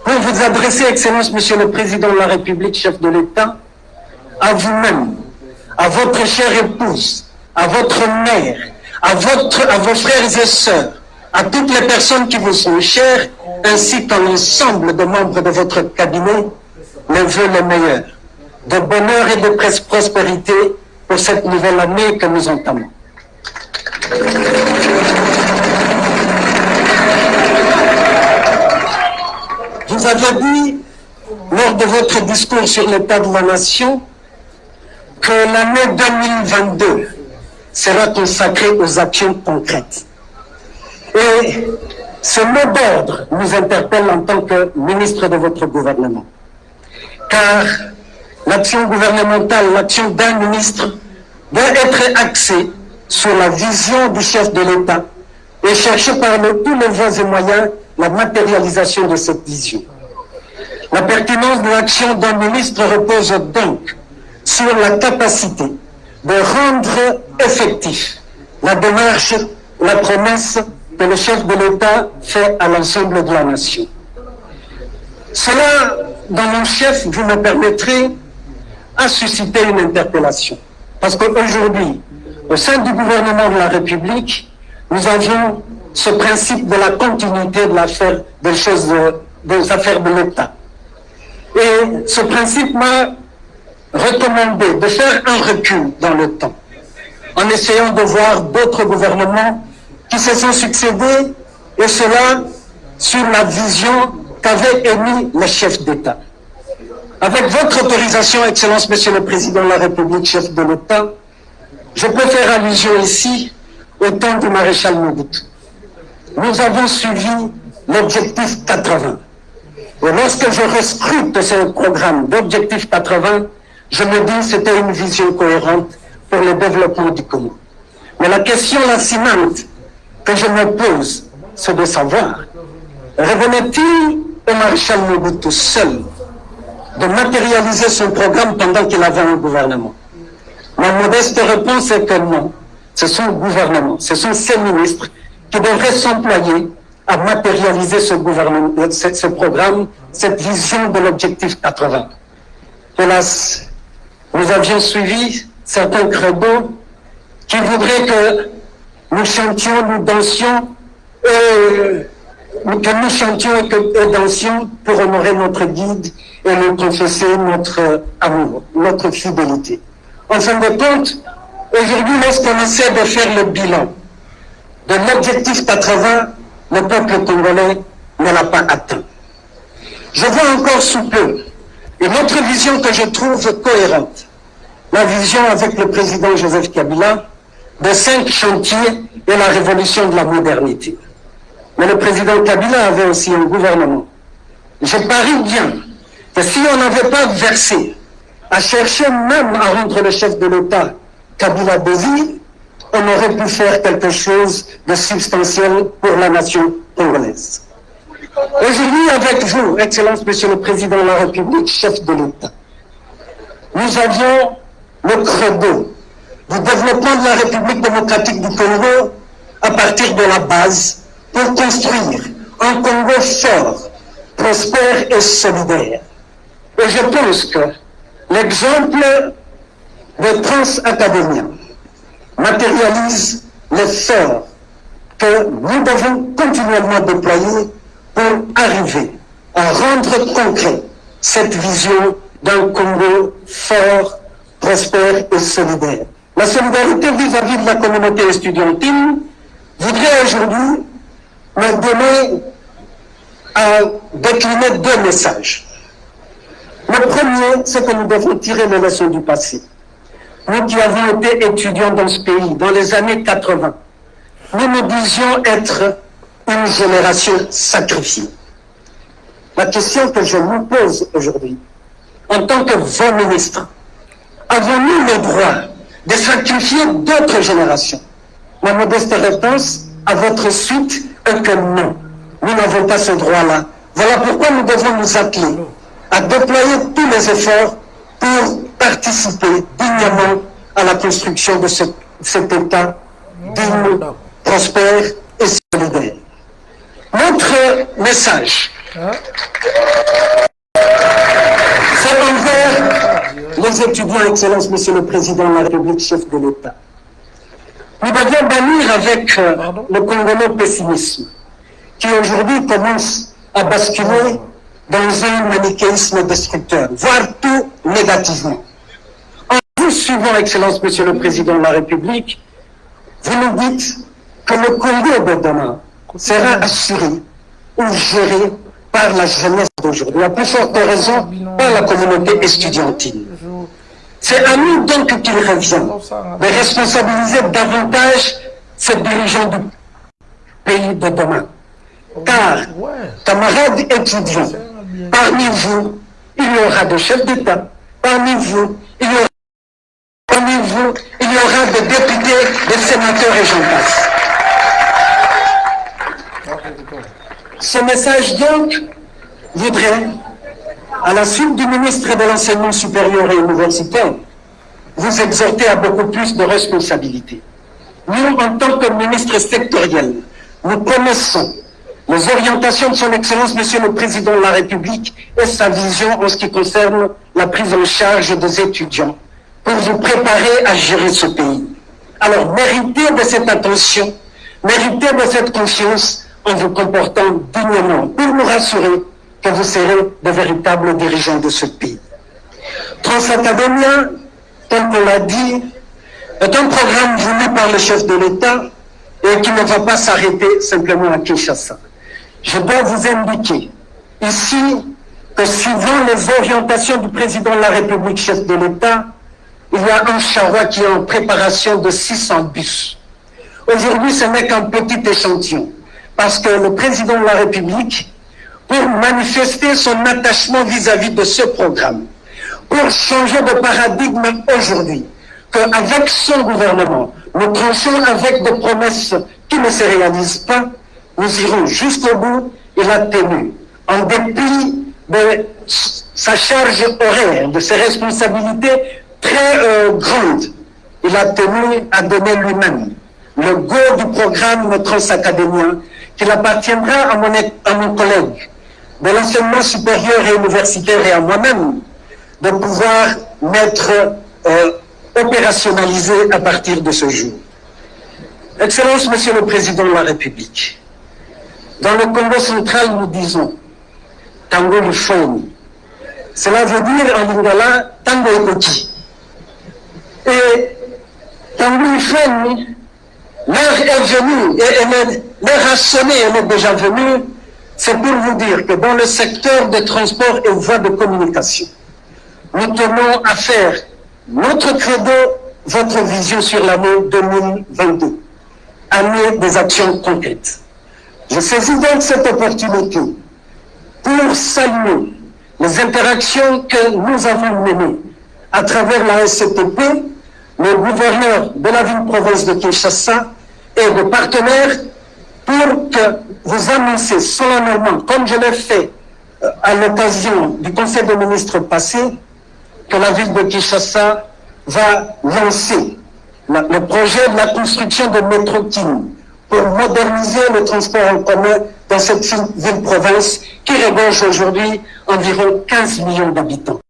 pour vous adresser, Excellence, Monsieur le Président de la République, chef de l'État, à vous-même, à votre chère épouse, à votre mère, à, votre, à vos frères et sœurs, à toutes les personnes qui vous sont chères, ainsi qu'à l'ensemble des membres de votre cabinet, les vœux les meilleurs, de bonheur et de prospérité pour cette nouvelle année que nous entamons. Vous avez dit, lors de votre discours sur l'état de la nation, que l'année 2022 sera consacrée aux actions concrètes. Et ce mot d'ordre nous interpelle en tant que ministre de votre gouvernement. Car l'action gouvernementale, l'action d'un ministre doit être axée sur la vision du chef de l'État et chercher par tous les voies et moyens la matérialisation de cette vision. La pertinence de l'action d'un ministre repose donc sur la capacité de rendre effectif la démarche, la promesse que le chef de l'État fait à l'ensemble de la nation. Cela, dans mon chef, vous me permettrez, à susciter une interpellation. Parce qu'aujourd'hui, au sein du gouvernement de la République, nous avons ce principe de la continuité de l'affaire des choses, des affaires de l'État. Et ce principe m'a recommandé de faire un recul dans le temps, en essayant de voir d'autres gouvernements qui se sont succédés, et cela sur la vision qu'avait émis le chef d'État. Avec votre autorisation, Excellence, Monsieur le Président de la République, chef de l'État, je peux faire allusion ici au temps du maréchal Mobutu. Nous avons suivi l'objectif 80. Et lorsque je rescrute ce programme d'objectif 80, je me dis que c'était une vision cohérente pour le développement du Congo. Mais la question la cimante que je me pose, c'est de savoir, revenait-il au maréchal Mobutu seul de matérialiser son programme pendant qu'il avait un gouvernement? Ma modeste réponse est que non. Ce sont le gouvernement, ce sont ces ministres qui devraient s'employer à matérialiser ce, ce programme, cette vision de l'objectif 80. Hélas, nous avions suivi certains credos qui voudraient que nous chantions, nous dansions, et, que nous chantions et que nous dansions pour honorer notre guide et nous confesser notre amour, notre fidélité. En fin de compte, aujourd'hui, lorsqu'on essaie de faire le bilan de l'objectif 80, le peuple congolais ne l'a pas atteint. Je vois encore sous peu une autre vision que je trouve cohérente, la vision avec le président Joseph Kabila de cinq chantiers et la révolution de la modernité. Mais le président Kabila avait aussi un gouvernement. Je parie bien que si on n'avait pas versé à chercher même à rendre le chef de l'État Kabila Bézi, on aurait pu faire quelque chose de substantiel pour la nation congolaise. Aujourd'hui, avec vous, Excellence Monsieur le Président de la République, chef de l'État, nous avions le credo du développement de la République démocratique du Congo à partir de la base pour construire un Congo fort, prospère et solidaire. Et je pense que l'exemple de Trans Academia matérialise l'effort que nous devons continuellement déployer pour arriver à rendre concret cette vision d'un Congo fort, prospère et solidaire. La solidarité vis-à-vis de la communauté estudiantine voudrait aujourd'hui me donner à décliner deux messages. Le premier, c'est que nous devons tirer les leçons du passé. nous qui avons été étudiants dans ce pays dans les années 80, nous nous disions être une génération sacrifiée. La question que je vous pose aujourd'hui, en tant que vos ministres, avons-nous le droit de sacrifier d'autres générations? Ma modeste réponse à votre suite est que non. Nous n'avons pas ce droit-là. Voilà pourquoi nous devons nous atteler à déployer tous les efforts pour participer dignement à la construction de ce, cet État digne, prospère et solidaire. Notre message, c'est envers les étudiants, Excellence, Monsieur le Président de la République, chef de l'État. Nous devions bannir avec euh, le congolais pessimisme, qui aujourd'hui commence à basculer dans un manichéisme destructeur, voire tout négativement. En vous suivant, Excellence, Monsieur le Président de la République, vous nous dites que le Congo de demain sera assuré ou géré par la jeunesse d'aujourd'hui, à plus forte raison par la communauté estudiantine. C'est à nous donc qu'il revient de responsabiliser davantage ces dirigeants du pays de demain. Car, camarades étudiants, parmi vous, il y aura des chefs d'État, parmi vous, il y aura parmi vous, il y aura des députés, des sénateurs et j'en passe. Ce message donc voudrait, à la suite du ministre de l'Enseignement supérieur et universitaire, vous exhorter à beaucoup plus de responsabilités. Nous, en tant que ministre sectoriel, nous connaissons les orientations de son Excellence, Monsieur le Président de la République, et sa vision en ce qui concerne la prise en charge des étudiants, pour vous préparer à gérer ce pays. Alors, méritez de cette attention, méritez de cette confiance en vous comportant dignement, pour nous rassurer que vous serez de véritables dirigeants de ce pays. Transacademia, tel qu'on l'a dit, est un programme voulu par le chef de l'État et qui ne va pas s'arrêter simplement à Kinshasa. Je dois vous indiquer ici que suivant les orientations du président de la République, chef de l'État, il y a un charroi qui est en préparation de 600 bus. Aujourd'hui, ce n'est qu'un petit échantillon, parce que le président de la République, pour manifester son attachement vis-à-vis -vis de ce programme, pour changer de paradigme aujourd'hui, qu'avec son gouvernement, nous tranchons avec des promesses qui ne se réalisent pas, nous irons jusqu'au bout, il a tenu, en dépit de sa charge horaire, de ses responsabilités très euh, grandes, il a tenu à donner lui-même. Le go du programme transacadémien qu'il appartiendra à mon, collègue de l'enseignement supérieur et universitaire et à moi-même de pouvoir mettre euh, opérationnalisé à partir de ce jour. Excellence, Monsieur le Président de la République, dans le Congo central, nous disons Tango Lufoni. Cela veut dire en lingala Tango Ekoti. Et Tango Lufoni, l'heure est venue, et l'heure a sonné, elle est déjà venue, c'est pour vous dire que dans le secteur des transports et voies de communication, nous tenons à faire notre credo, votre vision sur l'année 2022, année des actions concrètes. Je saisis donc cette opportunité pour saluer les interactions que nous avons menées à travers la SCTP, le gouverneur de la ville-province de Kinshasa et de partenaires pour que vous annoncez solennellement, comme je l'ai fait euh, à l'occasion du Conseil des ministres passé, que la ville de Kinshasa va lancer le projet de la construction de métro pour moderniser le transport en commun dans cette ville-province qui regorge aujourd'hui environ 15 millions d'habitants.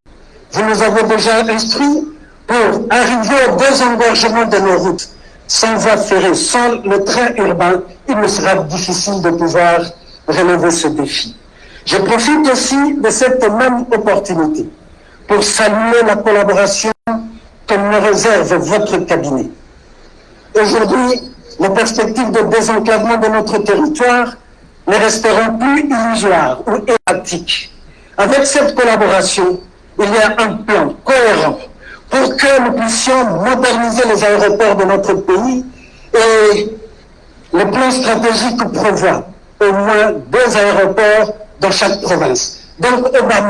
Vous nous avez déjà instruits pour arriver au désengorgement de nos routes. Sans voie ferrée, sans le train urbain, il me sera difficile de pouvoir relever ce défi. Je profite aussi de cette même opportunité pour saluer la collaboration que me réserve votre cabinet. Aujourd'hui, les perspectives de désenclavement de notre territoire ne resteront plus illusoires ou erratiques. Avec cette collaboration, il y a un plan cohérent pour que nous puissions moderniser les aéroports de notre pays et le plan stratégique prévoit au moins deux aéroports dans chaque province. Donc, au bas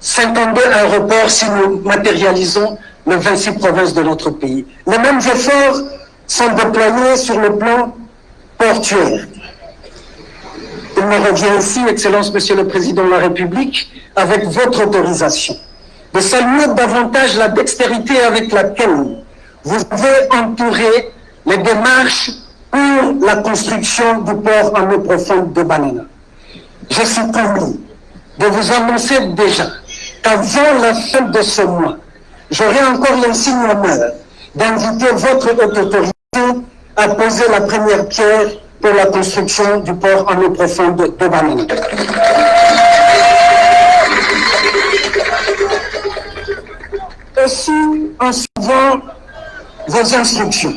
52 aéroports si nous matérialisons les 26 provinces de notre pays. Les mêmes efforts sont déployés sur le plan portuaire. Il me revient ici, Excellence Monsieur le Président de la République, avec votre autorisation, de saluer davantage la dextérité avec laquelle vous avez entouré les démarches pour la construction du port en eau profonde de Banana. Je suis promis de vous annoncer déjà qu'avant la fin de ce mois, j'aurai encore l'insigne honneur d'inviter votre haute autorité à poser la première pierre pour la construction du port en eau profonde de Banana. En suivant vos instructions,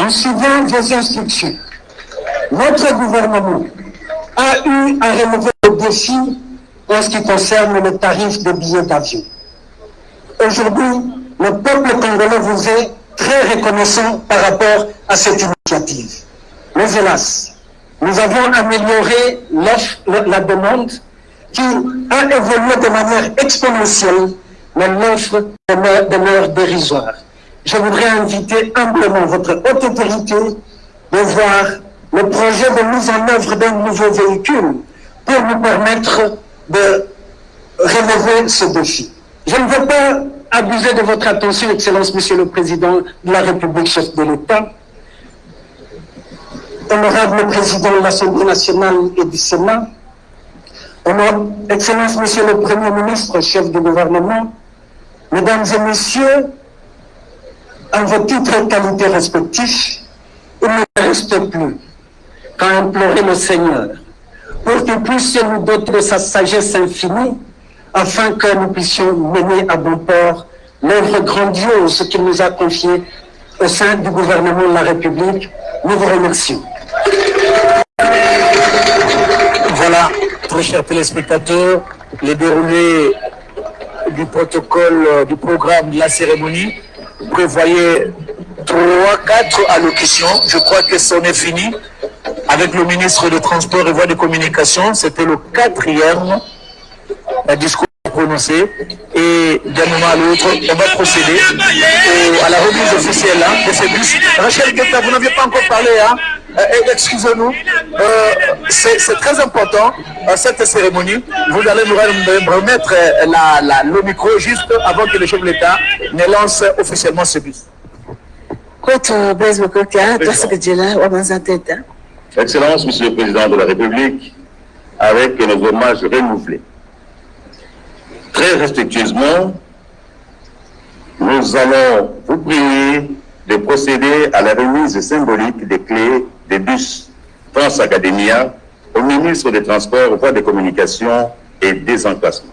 en suivant vos instructions, notre gouvernement a eu à relever le défi en ce qui concerne le tarif des billets d'avion. Aujourd'hui, le peuple congolais vous est très reconnaissant par rapport à cette initiative. Mais hélas, nous avons amélioré la demande qui a évolué de manière exponentielle, mais l'offre demeure dérisoire. Je voudrais inviter humblement votre haute autorité de voir le projet de mise en œuvre d'un nouveau véhicule pour nous permettre de relever ce défi. Je ne veux pas abuser de votre attention, Excellence, Monsieur le Président de la République, chef de l'État, honorable Président de l'Assemblée nationale et du Sénat, honorable Excellence, Monsieur le Premier ministre, chef du gouvernement, Mesdames et Messieurs, en vos titres et qualités respectifs, il ne reste plus qu'à implorer le Seigneur pour qu'il puisse nous doter de sa sagesse infinie afin que nous puissions mener à bon port l'œuvre grandiose qu'il nous a confiée au sein du gouvernement de la République. Nous vous remercions. Voilà, très chers téléspectateurs, le déroulé du protocole, euh, du programme de la cérémonie prévoyait trois, quatre allocutions. Je crois que c'en est fini. Avec le ministre des Transports et Voies de Communication, c'était le quatrième discours prononcé. Et d'un moment à l'autre, on va procéder à la remise officielle hein, de ces bus. Rachel Guetta, vous n'aviez pas encore parlé, hein euh, Excusez-nous, euh, c'est très important, euh, cette cérémonie. Vous allez nous remettre la, le micro juste avant que le chef de l'État ne lance officiellement ce bus. Excellence, Monsieur le Président de la République, avec nos hommages renouvelés. Très respectueusement, nous allons vous prier de procéder à la remise symbolique des clés des bus Transacademia au ministre des Transports, Voies de Communication et des Emplacements.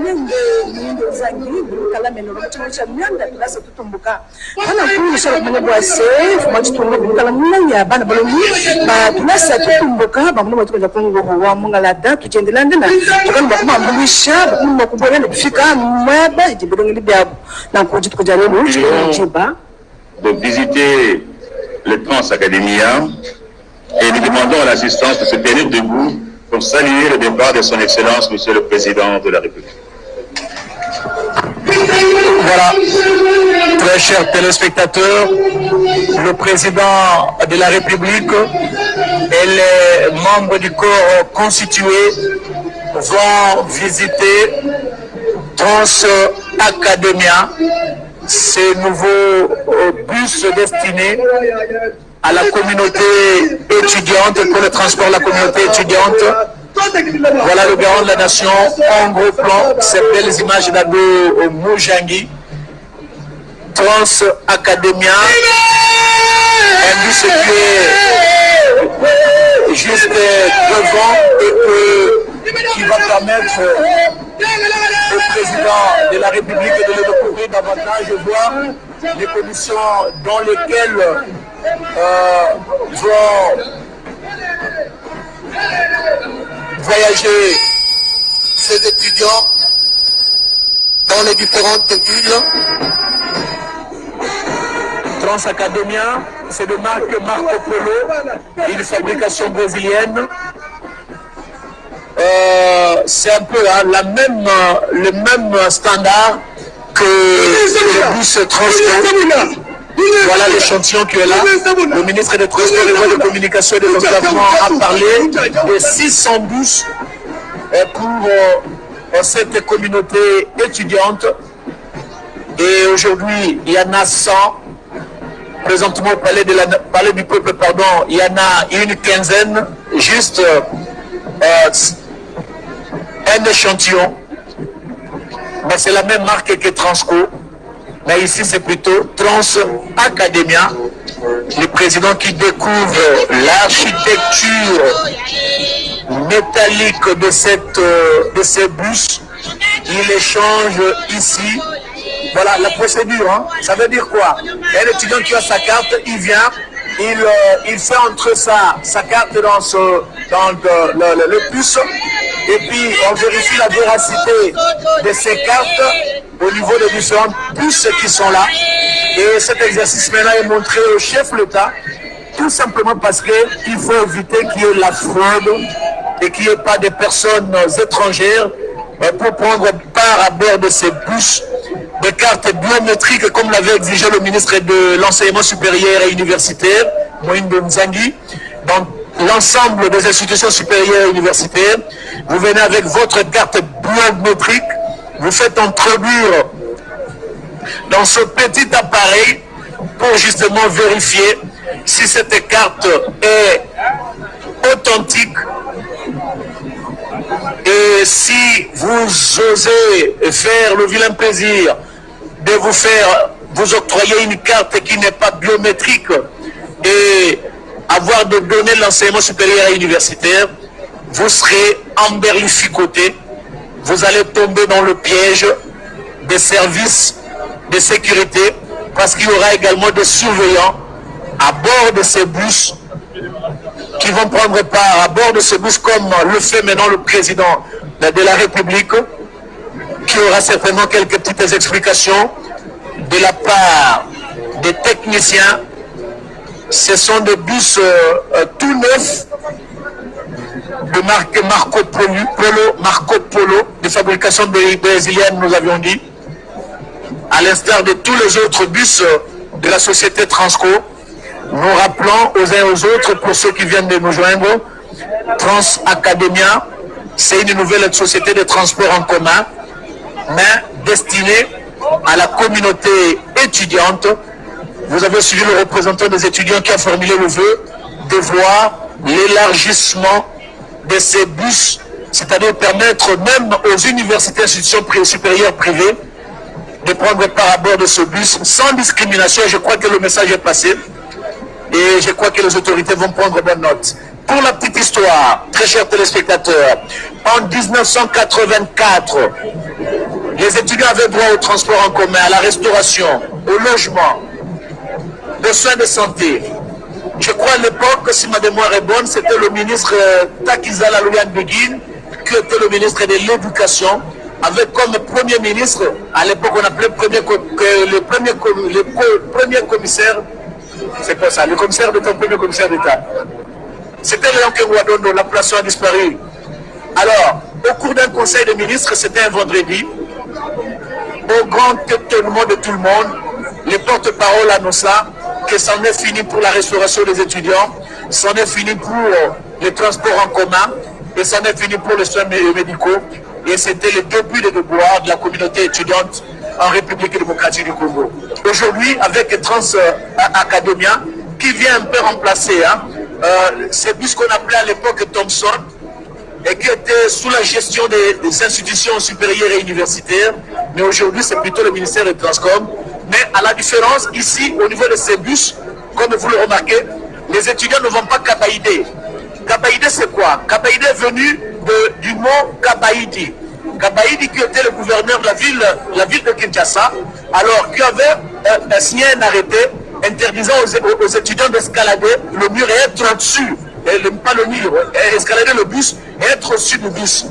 chimo cha myanda tulasa tutumbuka. Bana ba tulasa tutumbuka ba tukaja kungo wa tuchendela ndena kufika mwaba byabo na kuji tukaja chiba de visiter le Trans Academia et nous demandons l'assistance de se tenir debout pour saluer le départ de son Excellence, Monsieur le Président de la République. Voilà, très chers téléspectateurs, le président de la République et les membres du corps constitué vont visiter Trans Academia, ces nouveaux euh, bus destinés à la communauté étudiante, pour le transport de la communauté étudiante Voilà le garant de la nation en gros plan. Ces belles images d'Ado Moujangi. Trans Academia. Un qui juste devant et qui va permettre au président de la République de le découvrir davantage, voir les commissions dans lesquelles euh, vont voyager ces étudiants dans les différentes villes. Transacademia, c'est de marque Marco Polo, une fabrication brésilienne. Euh, c'est un peu hein, la même, le même standard que le bus transport. Voilà l'échantillon qui est là. Le ministre des Transports et de Communication et de Développement a parlé de 600 bus pour euh, cette communauté étudiante. Et aujourd'hui, il y en a 100. Présentement, au palais, du peuple, pardon, il y en a une quinzaine, juste euh, un échantillon. Mais c'est la même marque que Transco. Mais ici, c'est plutôt Trans Academia, le président qui découvre l'architecture métallique de, cette, euh, de ces bus. Il échange ici. Voilà la procédure. Hein. Ça veut dire quoi? Un étudiant qui a sa carte, il vient, il, euh, il fait entrer sa, sa carte dans, le, le, bus et puis on vérifie la véracité de ces cartes au niveau des différents bus qui sont là. Et cet exercice maintenant est montré au chef l'État, tout simplement parce qu'il faut éviter qu'il y ait la fraude et qu'il n'y ait pas de personnes étrangères pour prendre part à bord de ces bus des cartes biométriques comme l'avait exigé le ministre de l'enseignement supérieur et universitaire, Moïne Nzangi, dans l'ensemble des institutions supérieures et universitaires. Vous venez avec votre carte biométrique, vous faites introduire dans ce petit appareil pour justement vérifier si cette carte est authentique et si vous osez faire le vilain plaisir de vous faire vous octroyer une carte qui n'est pas biométrique et avoir de données de l'enseignement supérieur et universitaire, vous serez emberlificoté, vous allez tomber dans le piège des services de sécurité parce qu'il y aura également des surveillants à bord de ces bus qui vont prendre part à bord de ces bus comme le fait maintenant le président de la République qui aura certainement quelques petites explications de la part des techniciens. Ce sont des bus euh, euh, tout neufs de marque Marco Polo, Marco Polo, de fabrication brésilienne, nous avions dit, à l'instar de tous les autres bus euh, de la société Transco. Nous rappelons aux uns et aux autres, pour ceux qui viennent de nous joindre, Trans Academia, c'est une nouvelle société de transport en commun, mais destinée à la communauté étudiante. Vous avez suivi le représentant des étudiants qui a formulé le vœu de voir l'élargissement de ces bus, c'est-à-dire permettre même aux universités et institutions supérieures privées de prendre part à bord de ce bus sans discrimination. Je crois que le message est passé et je crois que les autorités vont prendre bonne note. Pour la petite histoire, très chers téléspectateurs, en 1984, les étudiants avaient droit au transport en commun, à la restauration, au logement, aux soins de santé. Je crois à l'époque, si ma mémoire est bonne, c'était le ministre Takizala Louyan Begin, qui était le ministre de l'Éducation, avec comme premier ministre, à l'époque on appelait premier, le, premier, le premier commissaire, c'est quoi ça, le commissaire d'État, premier commissaire d'État. C'était Léon Kerouadondo, la place a disparu. Alors, au cours d'un conseil de ministres, c'était un vendredi, au grand étonnement de tout le monde, les porte-parole annonçaient que c'en est fini pour la restauration des étudiants, c'en est fini pour les transports en commun, et c'en est fini pour les soins médicaux. Et c'était le début des devoirs de la communauté étudiante en République démocratique du Congo. Aujourd'hui, avec Trans Academia, qui vient un peu remplacer hein, euh, ces bus qu'on appelait à l'époque Thomson, et qui était sous la gestion des, institutions supérieures et universitaires, mais aujourd'hui c'est plutôt le ministère des Transcom. Mais à la différence, ici, au niveau de ces bus, comme vous le remarquez, les étudiants ne vont pas Kabaïdé. Kabaïdé c'est quoi? Kabaïdé est venu de, du mot Kabaïdi. Kabaïdi qui était le gouverneur de la ville, la ville de Kinshasa, alors qui avait euh, signé un arrêté interdisant aux, étudiants d'escalader le mur et être au-dessus, le- pas le mur, escalader le bus et être au-dessus du bus.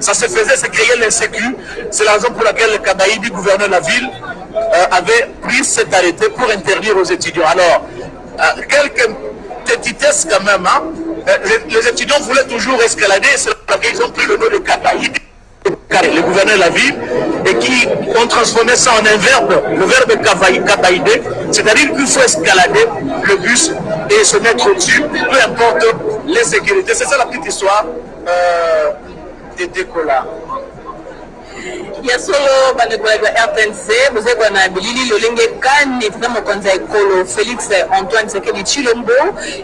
Ça se faisait, c'est créer l'insécu. C'est la raison pour laquelle le Kabaïdi, gouverneur de la ville, euh, avait pris cet arrêté pour interdire aux étudiants. Alors, euh, quelques petitesses quand même. hein. Euh, les, étudiants voulaient toujours escalader, c'est pour qu'ils ont pris le nom de Kabaïdi le gouverneur de la ville, et qui ont transformé ça en un verbe, le verbe kabaïdé, c'est-à-dire qu'il faut escalader le bus et se mettre au-dessus, peu importe les sécurités. C'est ça la petite histoire euh, des décollats. Ya solo bandeko ya rtnc bozali na bilili lolenge kani tata mokonzi ya ekolo félix antoine sekedi chilombo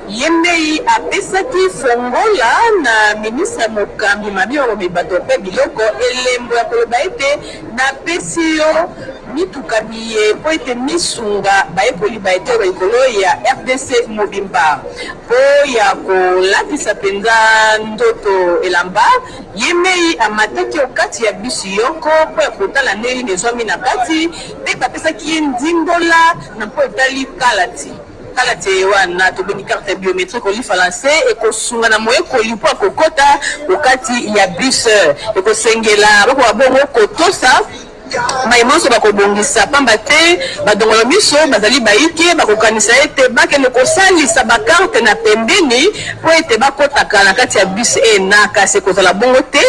ye ndei apesaki fongola na ministre ya mokambi mabiolobi bato mpe biloko elembo ya koloba ete napesi yo mituka miye mpo ete misunga bayekoli baetero likolo ya rdc mobimba. Mpo ya kolatisa mpenza ndoto elamba ye mei amataki okati ya bisi yoko mpo ya kotala ndenge ezwami na kati mpe bapesaki ye ndimbola na mpo etali kalati. Kalati wana tobengi carte biométrique olifala nse ekosunga na moyekoli mpo akokɔta okati ya bus. Ekosengela bakoka bongo kotosa mai nyonso bakobongisa pamba te badongolo miso bazali bayike bakokanisa ete bakende kosalisa bakarte na pembeni mpo ete bakɔtaka na kati ya bus ena kasi ekozala bongo te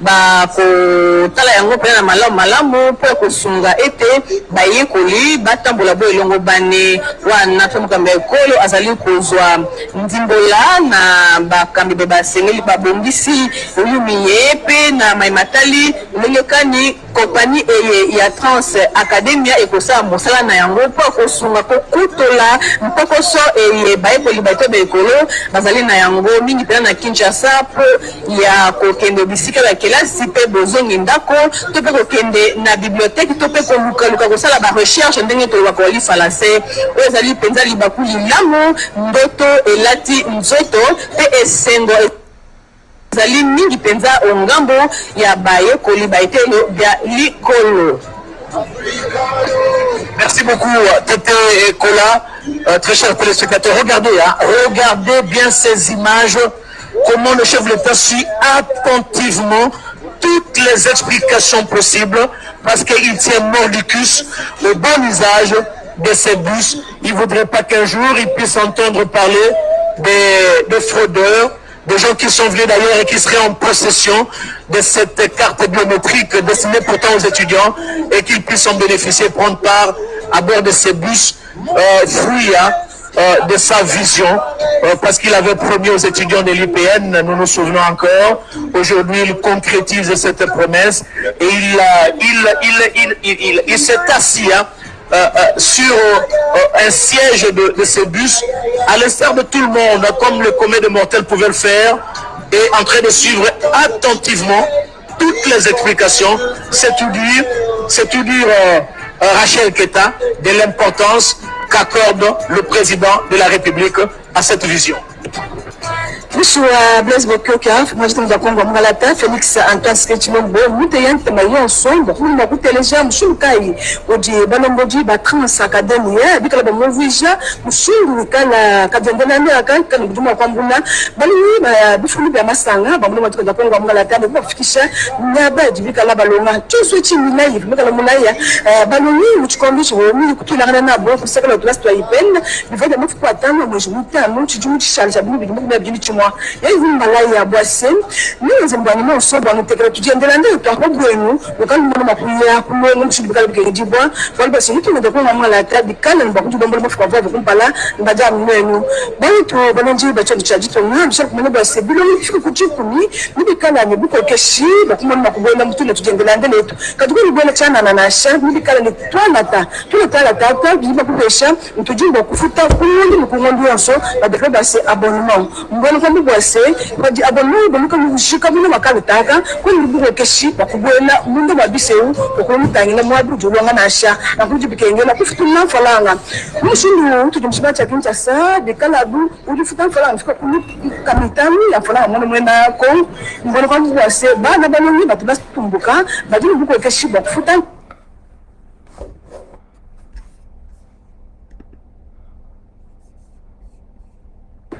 bakotala yango mpena na malamu malamu mpo ya kosunga ete bayekoli batambola bo elongo bane. Wana mpe mokambi ya ekolo azali kozwa ndimbola na bakambi be basengeli babongisi oyumi ye mpe na mai matali ndenge kani kompani eye ya trans academia ekosala mosala na yango. Mpo kosunga kokutola mpokoso eye bayekoli bato baekolo bazali na yango. Mingi mpena na kinshasa mpo ya kokende bisika ya kelasi mpe bozongi ndako to mpe kokende na biblioteke to mpe kolukaluka kosala barecherche ndenge tolobaka olifala se oyo ezali mpenza libaku lilamu ndoto elati nzoto mpe esengo Merci beaucoup, Tété et Kola, euh, très chers téléspectateurs. Regardez, hein, regardez bien ces images, comment le chef de l'État suit attentivement toutes les explications possibles, parce qu'il tient mordicus au bon usage de ces bus. Il ne voudrait pas qu'un jour il puisse entendre parler des, des fraudeurs, des gens qui sont venus d'ailleurs et qui seraient en possession de cette carte biométrique destinée pourtant aux étudiants et qu'ils puissent en bénéficier, prendre part à bord de ces bus, euh, fruits hein, euh, de sa vision, euh, parce qu'il avait promis aux étudiants de l'IPN, nous nous souvenons encore, aujourd'hui il concrétise cette promesse et il, s'est assis hein, sur euh, un siège de, de ces bus, à l'instar de tout le monde, comme le commun de mortels pouvait le faire, et en train de suivre attentivement toutes les explications. C'est tout dire, c'est euh, euh, Rachel Keta de l'importance qu'accorde le président de la République à cette vision. pusu wa blaise bokioka majita mzakongo wa mungalata félix antoine skechimembo mute ya ntema ye nsongo kulima kuteleja musulu kai odi balongoji batranse akademi ye bikala bamovija musulu kala kavyandyanani aka kala buduma akwambula balimi bifulu bya masanga bamuna majita mzakongo wa mungalata bobi bafikisha nyabadi bikala balonga tyonso eci milayi bikala mulaya eh, balongi mucikombi cihomi kutulakana nabo kusekala otulasi twa ipene bivenda mafuku atano mwezi mutano cijumu cicala ca binu bidimukubia bijini cimwa mwa yaivumba lai ya bwase ninze mbwanyuma nso bwangu tekera tugendera ndeyo twako gwenu mukalimbono makuya kumwengu mshibikala bikengibwa bali basi nitunende kunga mwalata bikala nibakujubombolo bafukavavo kumpala nibaja mwenu baitu banenji bachondo chajito mwambisha kumene bwase bilongi fika kuchikumi nibikala nibikokeshi bakumbono makugwenda mutune tugendera ndeletu katukuli bwena chanananasha nibikala ni twanata tunatala tata biba kupesha ntujimba kufuta kumundi mukungondu yonso badekre basi abonnement. Mboneka bugambi bwase badi abonoyi bonuka bushika bino bakabutaka kwani rubugo keshi bakubwela mundu mabiseu okulumutangira mwabiru jolwanga nasha nakuji bikengela kufutu namfalanga mushindu tutumshiba chakincha sa bikalabu ulifuta mfalanga fika kulu kamitami ya mfalanga mwana mwena yako mbono kwa bwase bana banonyi batu basitumbuka badi rubugo keshi bakufuta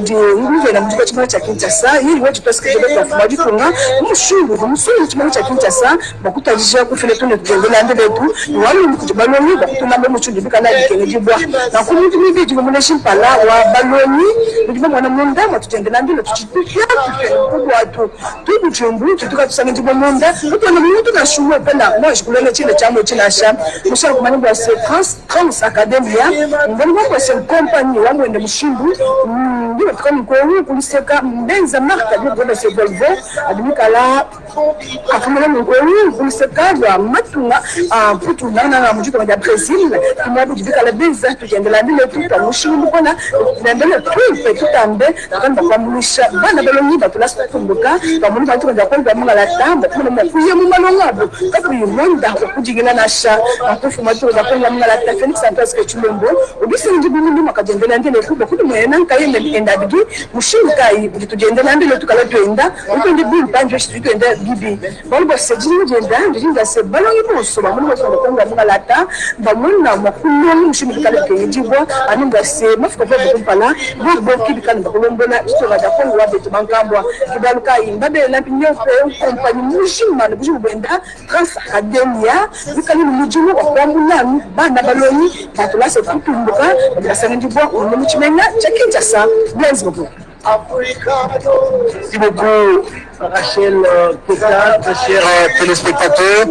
ndiungurira mu kigo kimwe cya Kinshasa yiriwe tutasikize beka kwa gikunga mushungu umusore kimwe cya Kinshasa bakutajisha kufile tune tugende na ndebe tu wali mkuti baloni bakutuna mbe muchundi bika na dikenge jibwa na kumuti mibi jibu mune shimpala wa baloni ndiba mwana munda matutende na ndile kubwa tu tubu chumbu tutuka tusange jibu munda mutona muntu na shumwe pena moi shikulele chile chamo chila sha mushaka kumani bwa se trans trans academia mbona kwa se company wangu ende mushungu ndiyo tuka mikoru kuliseka mbenza marka matunga putu nana Brazil kimwabu jibikala benza tujendela ndile tuta mushimbu kona nendele tupe tutambe kanda kwa mulisha bana belo nyiba tulasa tumbuka pamuni bantu kanja kwenda munga la tamba kuna mkuye mu munga la dadgi mushimuka ibu tugende nambilo tukala twenda ukwende bulu panje shitu twenda gibi bali bwasejini ngenda ndinga se balongi musoba muli bwasonga konga mungalata bamwena makuloni mushimuka kala twejibwa aninga se mafuka kwa bikumpala boboki bikana bakolombona istoba dakongo wabetu bankambwa kibaluka imba bela pinyope kompani mushimana bushimu bwenda trans academia bikali mumujimu wakwambulani bana balongi. Batulase kutumbuka basangandibwa unomuchimenga chakinja sa merci beaucoup Merci beaucoup, Rachel Kota, chers téléspectateurs.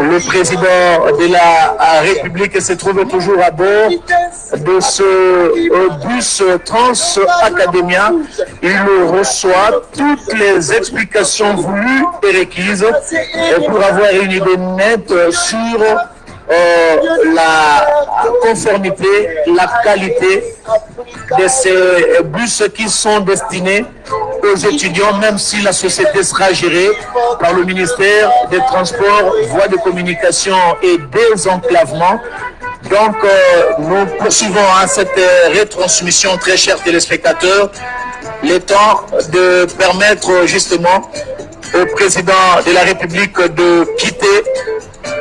Le président de la République se trouve toujours à bord de ce bus Trans Academia. Il reçoit toutes les explications voulues et requises pour avoir une idée nette sur euh, la conformité, la qualité de ces bus qui sont destinés aux étudiants, même si la société sera gérée par le ministère des Transports, Voies de communication et désenclavement. Donc, euh, nous poursuivons à cette rétransmission, très chers téléspectateurs, le temps de permettre justement au président de la République de quitter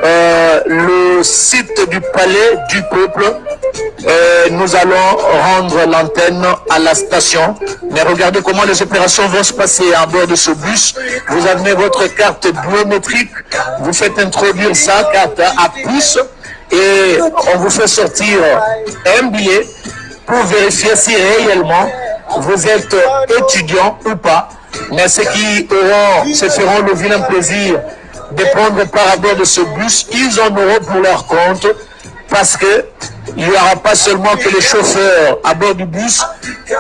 euh, le site du palais du peuple. Euh, nous allons rendre l'antenne à la station. Mais regardez comment les opérations vont se passer à bord de ce bus. Vous avez votre carte biométrique, vous faites introduire sa carte à puce et on vous fait sortir un billet pour vérifier si réellement vous êtes étudiant ou pas. Mais ceux qui auront, se feront le vilain plaisir de prendre part à bord de ce bus, ils en auront pour leur compte parce que il n'y aura pas seulement que les chauffeurs à bord du bus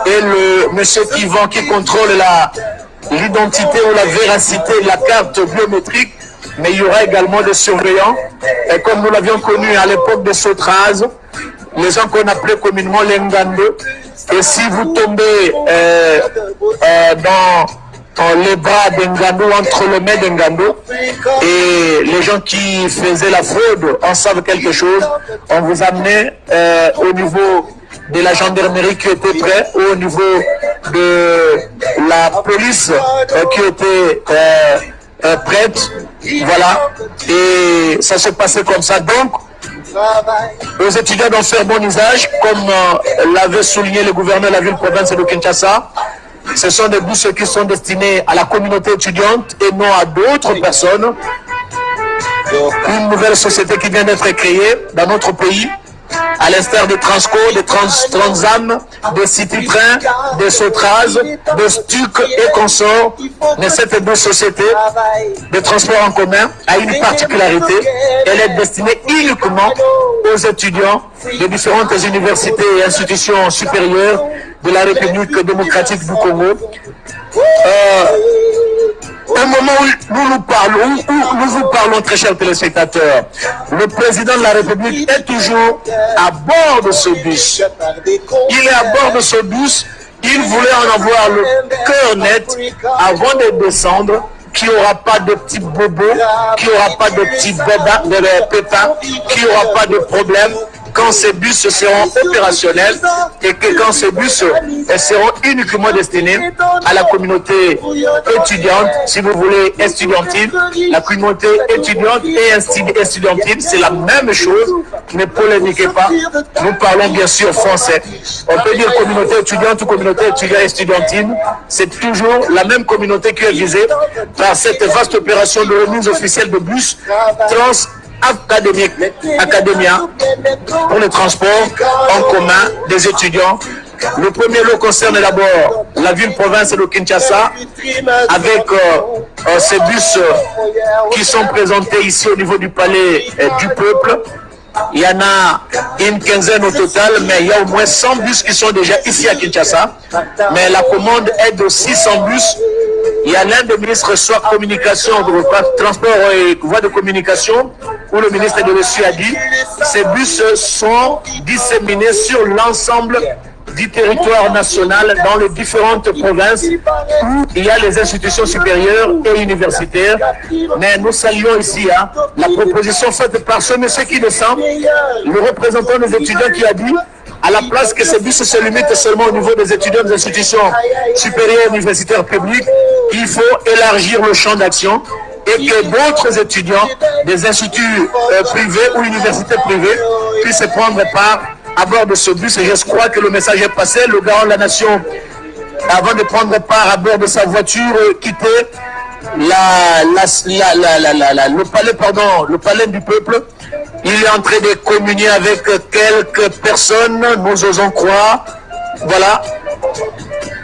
et le monsieur qui vend, qui contrôle l'identité ou la véracité de la carte biométrique, mais il y aura également des surveillants. Et comme nous l'avions connu à l'époque de Sotraz, les gens qu'on appelait communément les Ngando, et si vous tombez euh, euh, dans les bras d'Engando, entre les mains d'Engando, et les gens qui faisaient la fraude en savent quelque chose, on vous amenait euh, au niveau de la gendarmerie qui était prêt, ou au niveau de la police qui était prête, voilà, et ça se passait comme ça. Donc, aux étudiants d'en faire bon usage, comme l'avait souligné le gouverneur de la ville-province de Kinshasa, ce sont des bus qui sont destinés à la communauté étudiante et non à d'autres personnes. Une nouvelle société qui vient d'être créée dans notre pays à l'instar des Transco, des trans, Transam, des Citytrain, des Sotraz, des Stuc et consorts. Mais cette deux de transport en commun a une particularité. Elle est destinée uniquement aux étudiants de différentes universités et institutions supérieures de la République démocratique du Congo. Euh, au moment où nous vous parlons, très chers téléspectateurs, le président de la République est toujours à bord de ce bus. Il est à bord de ce bus. Il voulait en avoir le cœur net avant de descendre qu'il n'y aura pas de petits bobos, qu'il n'y aura pas de petits bébés, de pépins, qu'il n'y aura pas de problème quand ces bus seront opérationnels et que quand ces bus seront uniquement destinés à la communauté étudiante, si vous voulez, estudiantine, la communauté étudiante et estudiantine, c'est la même chose, ne polémiquez pas, nous parlons bien sûr français. On peut dire communauté étudiante ou communauté étudiante estudiantine, c'est toujours la même communauté qui est visée par cette vaste opération de remise officielle de bus trans académique, académia pour le transport en commun des étudiants. Le premier lot concerne d'abord la ville-province de Kinshasa avec euh, euh, ces bus euh, qui sont présentés ici au niveau du palais du peuple. Il y en a une quinzaine au total, mais il y a au moins 100 bus qui sont déjà ici à Kinshasa. Mais la commande est de 600 bus il y a l'un des ministres, soit communication, transport et voie de communication, où le ministre de l'Essu a dit, ces bus sont disséminés sur l'ensemble du territoire national dans les différentes provinces où il y a les institutions supérieures et universitaires. Mais nous saluons ici hein, la proposition faite par ce monsieur qui descend, le représentant des étudiants qui a dit à la place que ces bus se limitent seulement au niveau des étudiants des institutions supérieures universitaires publiques, il faut élargir le champ d'action et que d'autres étudiants des instituts euh, privés ou universités privées puissent prendre part à bord de ce bus. Et je crois que le message est passé. Le garant de la nation, avant de prendre part à bord de sa voiture, euh, quittait la, le palais, pardon, le palais du peuple. Il est en train de communier avec quelques personnes, nous osons croire. Voilà.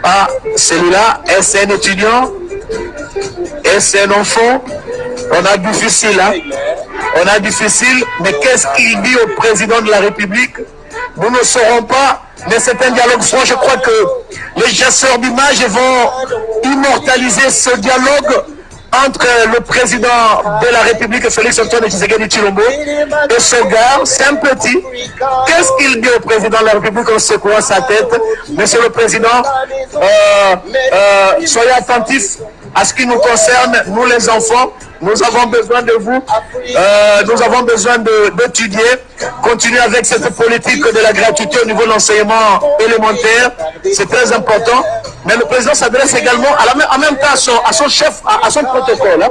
Ah, celui-là, est-ce un étudiant? Est-ce un enfant? On a difficile, hein On a difficile, mais qu'est-ce qu'il dit au président de la République? Nous ne saurons pas, mais c'est un dialogue franc. Je crois que les chasseurs d'images vont immortaliser ce dialogue entre le président de la République, Félix Antoine Tshisekedi Chilombo, et ce gars, c'est un petit. Qu'est-ce qu'il dit au président de la République? En secouant sa tête Monsieur le Président, euh, euh, soyez attentifs à ce qui nous concerne, nous les enfants, nous avons besoin de vous, euh, nous avons besoin d'étudier, continuer avec cette politique de la gratuité au niveau de l'enseignement élémentaire, c'est très important. Mais le président s'adresse également en même temps à son, chef, à, son protocole. Hein.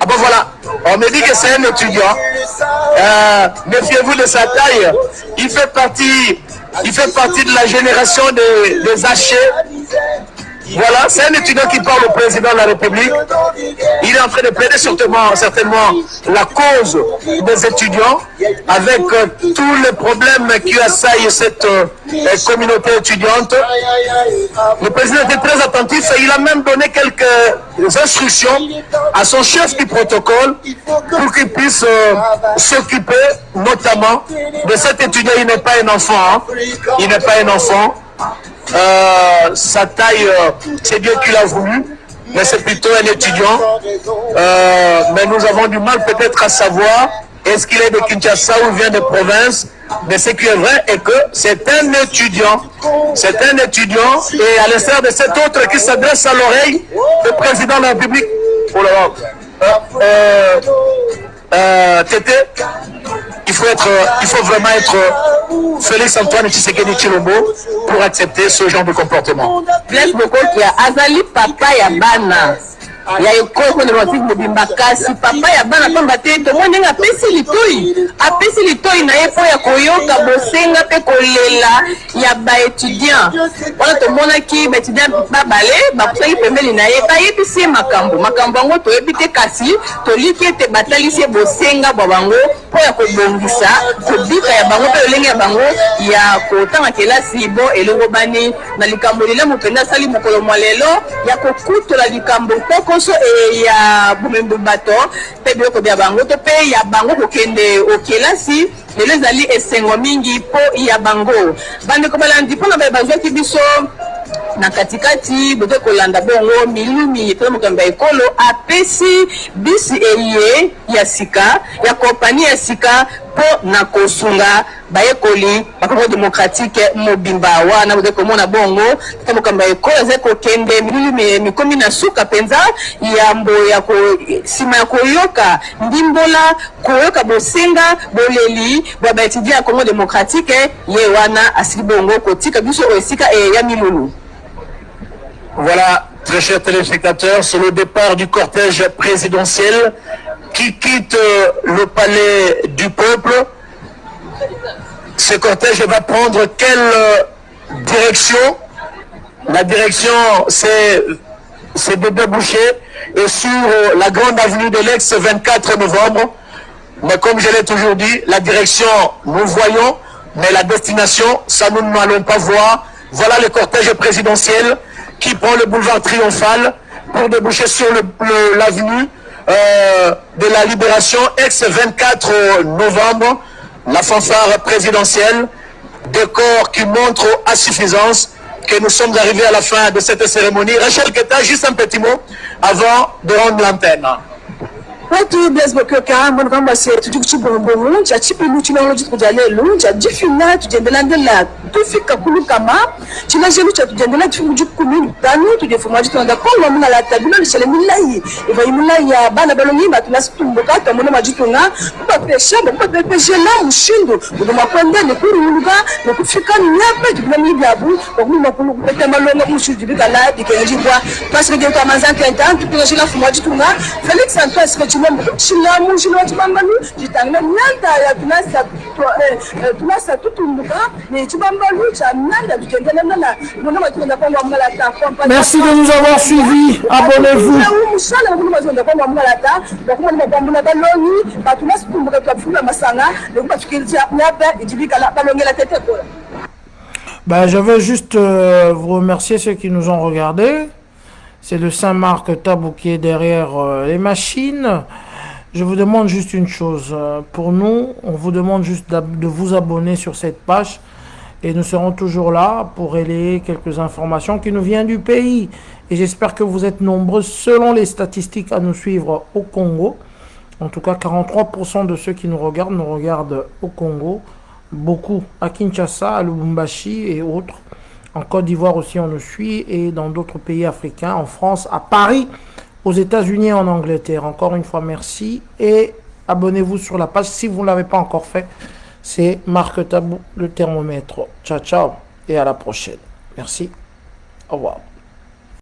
Ah ben voilà, on me dit que c'est un étudiant. Euh, Méfiez-vous de sa taille. Il fait partie, il fait partie de la génération des, des. Voilà, c'est un étudiant qui parle au président de la République. Il est en train de plaider certainement, certainement la cause des étudiants avec euh, tous les problèmes qui assaillent cette euh, communauté étudiante. Le président était très attentif et il a même donné quelques instructions à son chef du protocole pour qu'il puisse euh, s'occuper notamment de cet étudiant. Il n'est pas un enfant. Hein. Il n'est pas un enfant. Euh, sa taille, euh, c'est Dieu qui l'a voulu, mais c'est plutôt un étudiant. Euh, mais nous avons du mal peut-être à savoir est-ce qu'il est de Kinshasa ou vient de province. Mais ce qui est vrai est que c'est un étudiant. C'est un étudiant et à l'instar de cet autre qui s'adresse à l'oreille du président de la République. Oh là Tété, il faut être, il faut vraiment être Félix Antoine Tshisekedi Chilombo pour accepter ce genre de comportement. Ya ekoko na batik mobimba kasi papa ya bana pamba te tomoni ndenge apesi litoi apesi litoi na ye mpo ya koyoka bosenga mpe kolela ya baétudiant wana tomonaki baétudiant babale bakusaki pembeni na ye bayebisi ye makambo. Makambo yango toyebi te kasi toliki ete batalisi ye bosenga bwa bango mpo ya kobongisa kobika ya bango mpe lolenge ya bango ya kotanga kelasi bo elongo bani. Na likambo lelamu mpenza asali mokolo mwa lelo ya kokutola likambo pokoso ya bomembo bato mpe biloko bya bango to mpe ya bango kokende okelasi lelo ezali esengo mingi mpo ya bango. Bandeko balandi mpona baye bazwaki biso na katikati boke kolanda bongo milumi mpona mokambo ya ekolo apesi bisi eye ya sika ya kompani ya sika mpo na kosunga. Bayekoli bakongo démocratique mobimba wana boke komona bongo. Ata mokambo ya ekolo ezali kokende milulu mikomi na suka mpenza yambo ya nsima ya koyoka. Ndimbola koyoka bosenga boleli bwa baétudient ya congo démocratique ye wana asili bongo kotika. Biso oyo esika ya milulu Voilà, très chers téléspectateurs, c'est le départ du cortège présidentiel qui quitte le palais du peuple. Ce cortège va prendre quelle direction? La direction, c'est de déboucher et sur la grande avenue de l'Ex 24 novembre. Mais comme je l'ai toujours dit, la direction, nous voyons, mais la destination, ça nous n'allons pas voir. Voilà le cortège présidentiel qui prend le boulevard triomphal pour déboucher sur l'avenue euh, de la libération, ex-24 novembre, la fanfare présidentielle, décor qui montre à suffisance que nous sommes arrivés à la fin de cette cérémonie. Rachel Keta, juste un petit mot avant de rendre l'antenne. Kwamba se tujui kuchibongbongo cha chipinu chinalo chitu kuja lelu cha jifina tujendela ndela tufika kulukama china jelu cha tujendela tufiku juku kumi tanu tujefuma jitu nanda kongo ya bana balongi batu nasi tumbuka tamuna majitu nga kuba pesha kuba pesha la mushindu kudu makwende ni kuri uluga ni kufika ni nyape jibina mibiabu kwa kumi makulu kupete malonga mushu jibika la dikenji kwa pasike jetu amazanke entan tupinga jila fuma jitu nga Felix chilamu chino tunasa tutumbuka Merci de nous avoir suivis. Abonnez-vous. Ben, je veux juste euh, vous remercier ceux qui nous ont regardés. C'est le Saint-Marc Tabou qui est derrière euh, les machines. Je vous demande juste une chose. euh, Pour nous, on vous demande juste de vous abonner sur cette page. Et nous serons toujours là pour relayer quelques informations qui nous viennent du pays. Et j'espère que vous êtes nombreux, selon les statistiques, à nous suivre au Congo. En tout cas, 43% de ceux qui nous regardent nous regardent au Congo. Beaucoup à Kinshasa, à Lubumbashi et autres. En Côte d'Ivoire aussi, on nous suit. Et dans d'autres pays africains, en France, à Paris, aux États-Unis et en Angleterre. Encore une fois, merci. Et abonnez-vous sur la page si vous ne l'avez pas encore fait. C'est Marc Tabou, le thermomètre. Ciao, ciao. Et à la prochaine. Merci. Au revoir.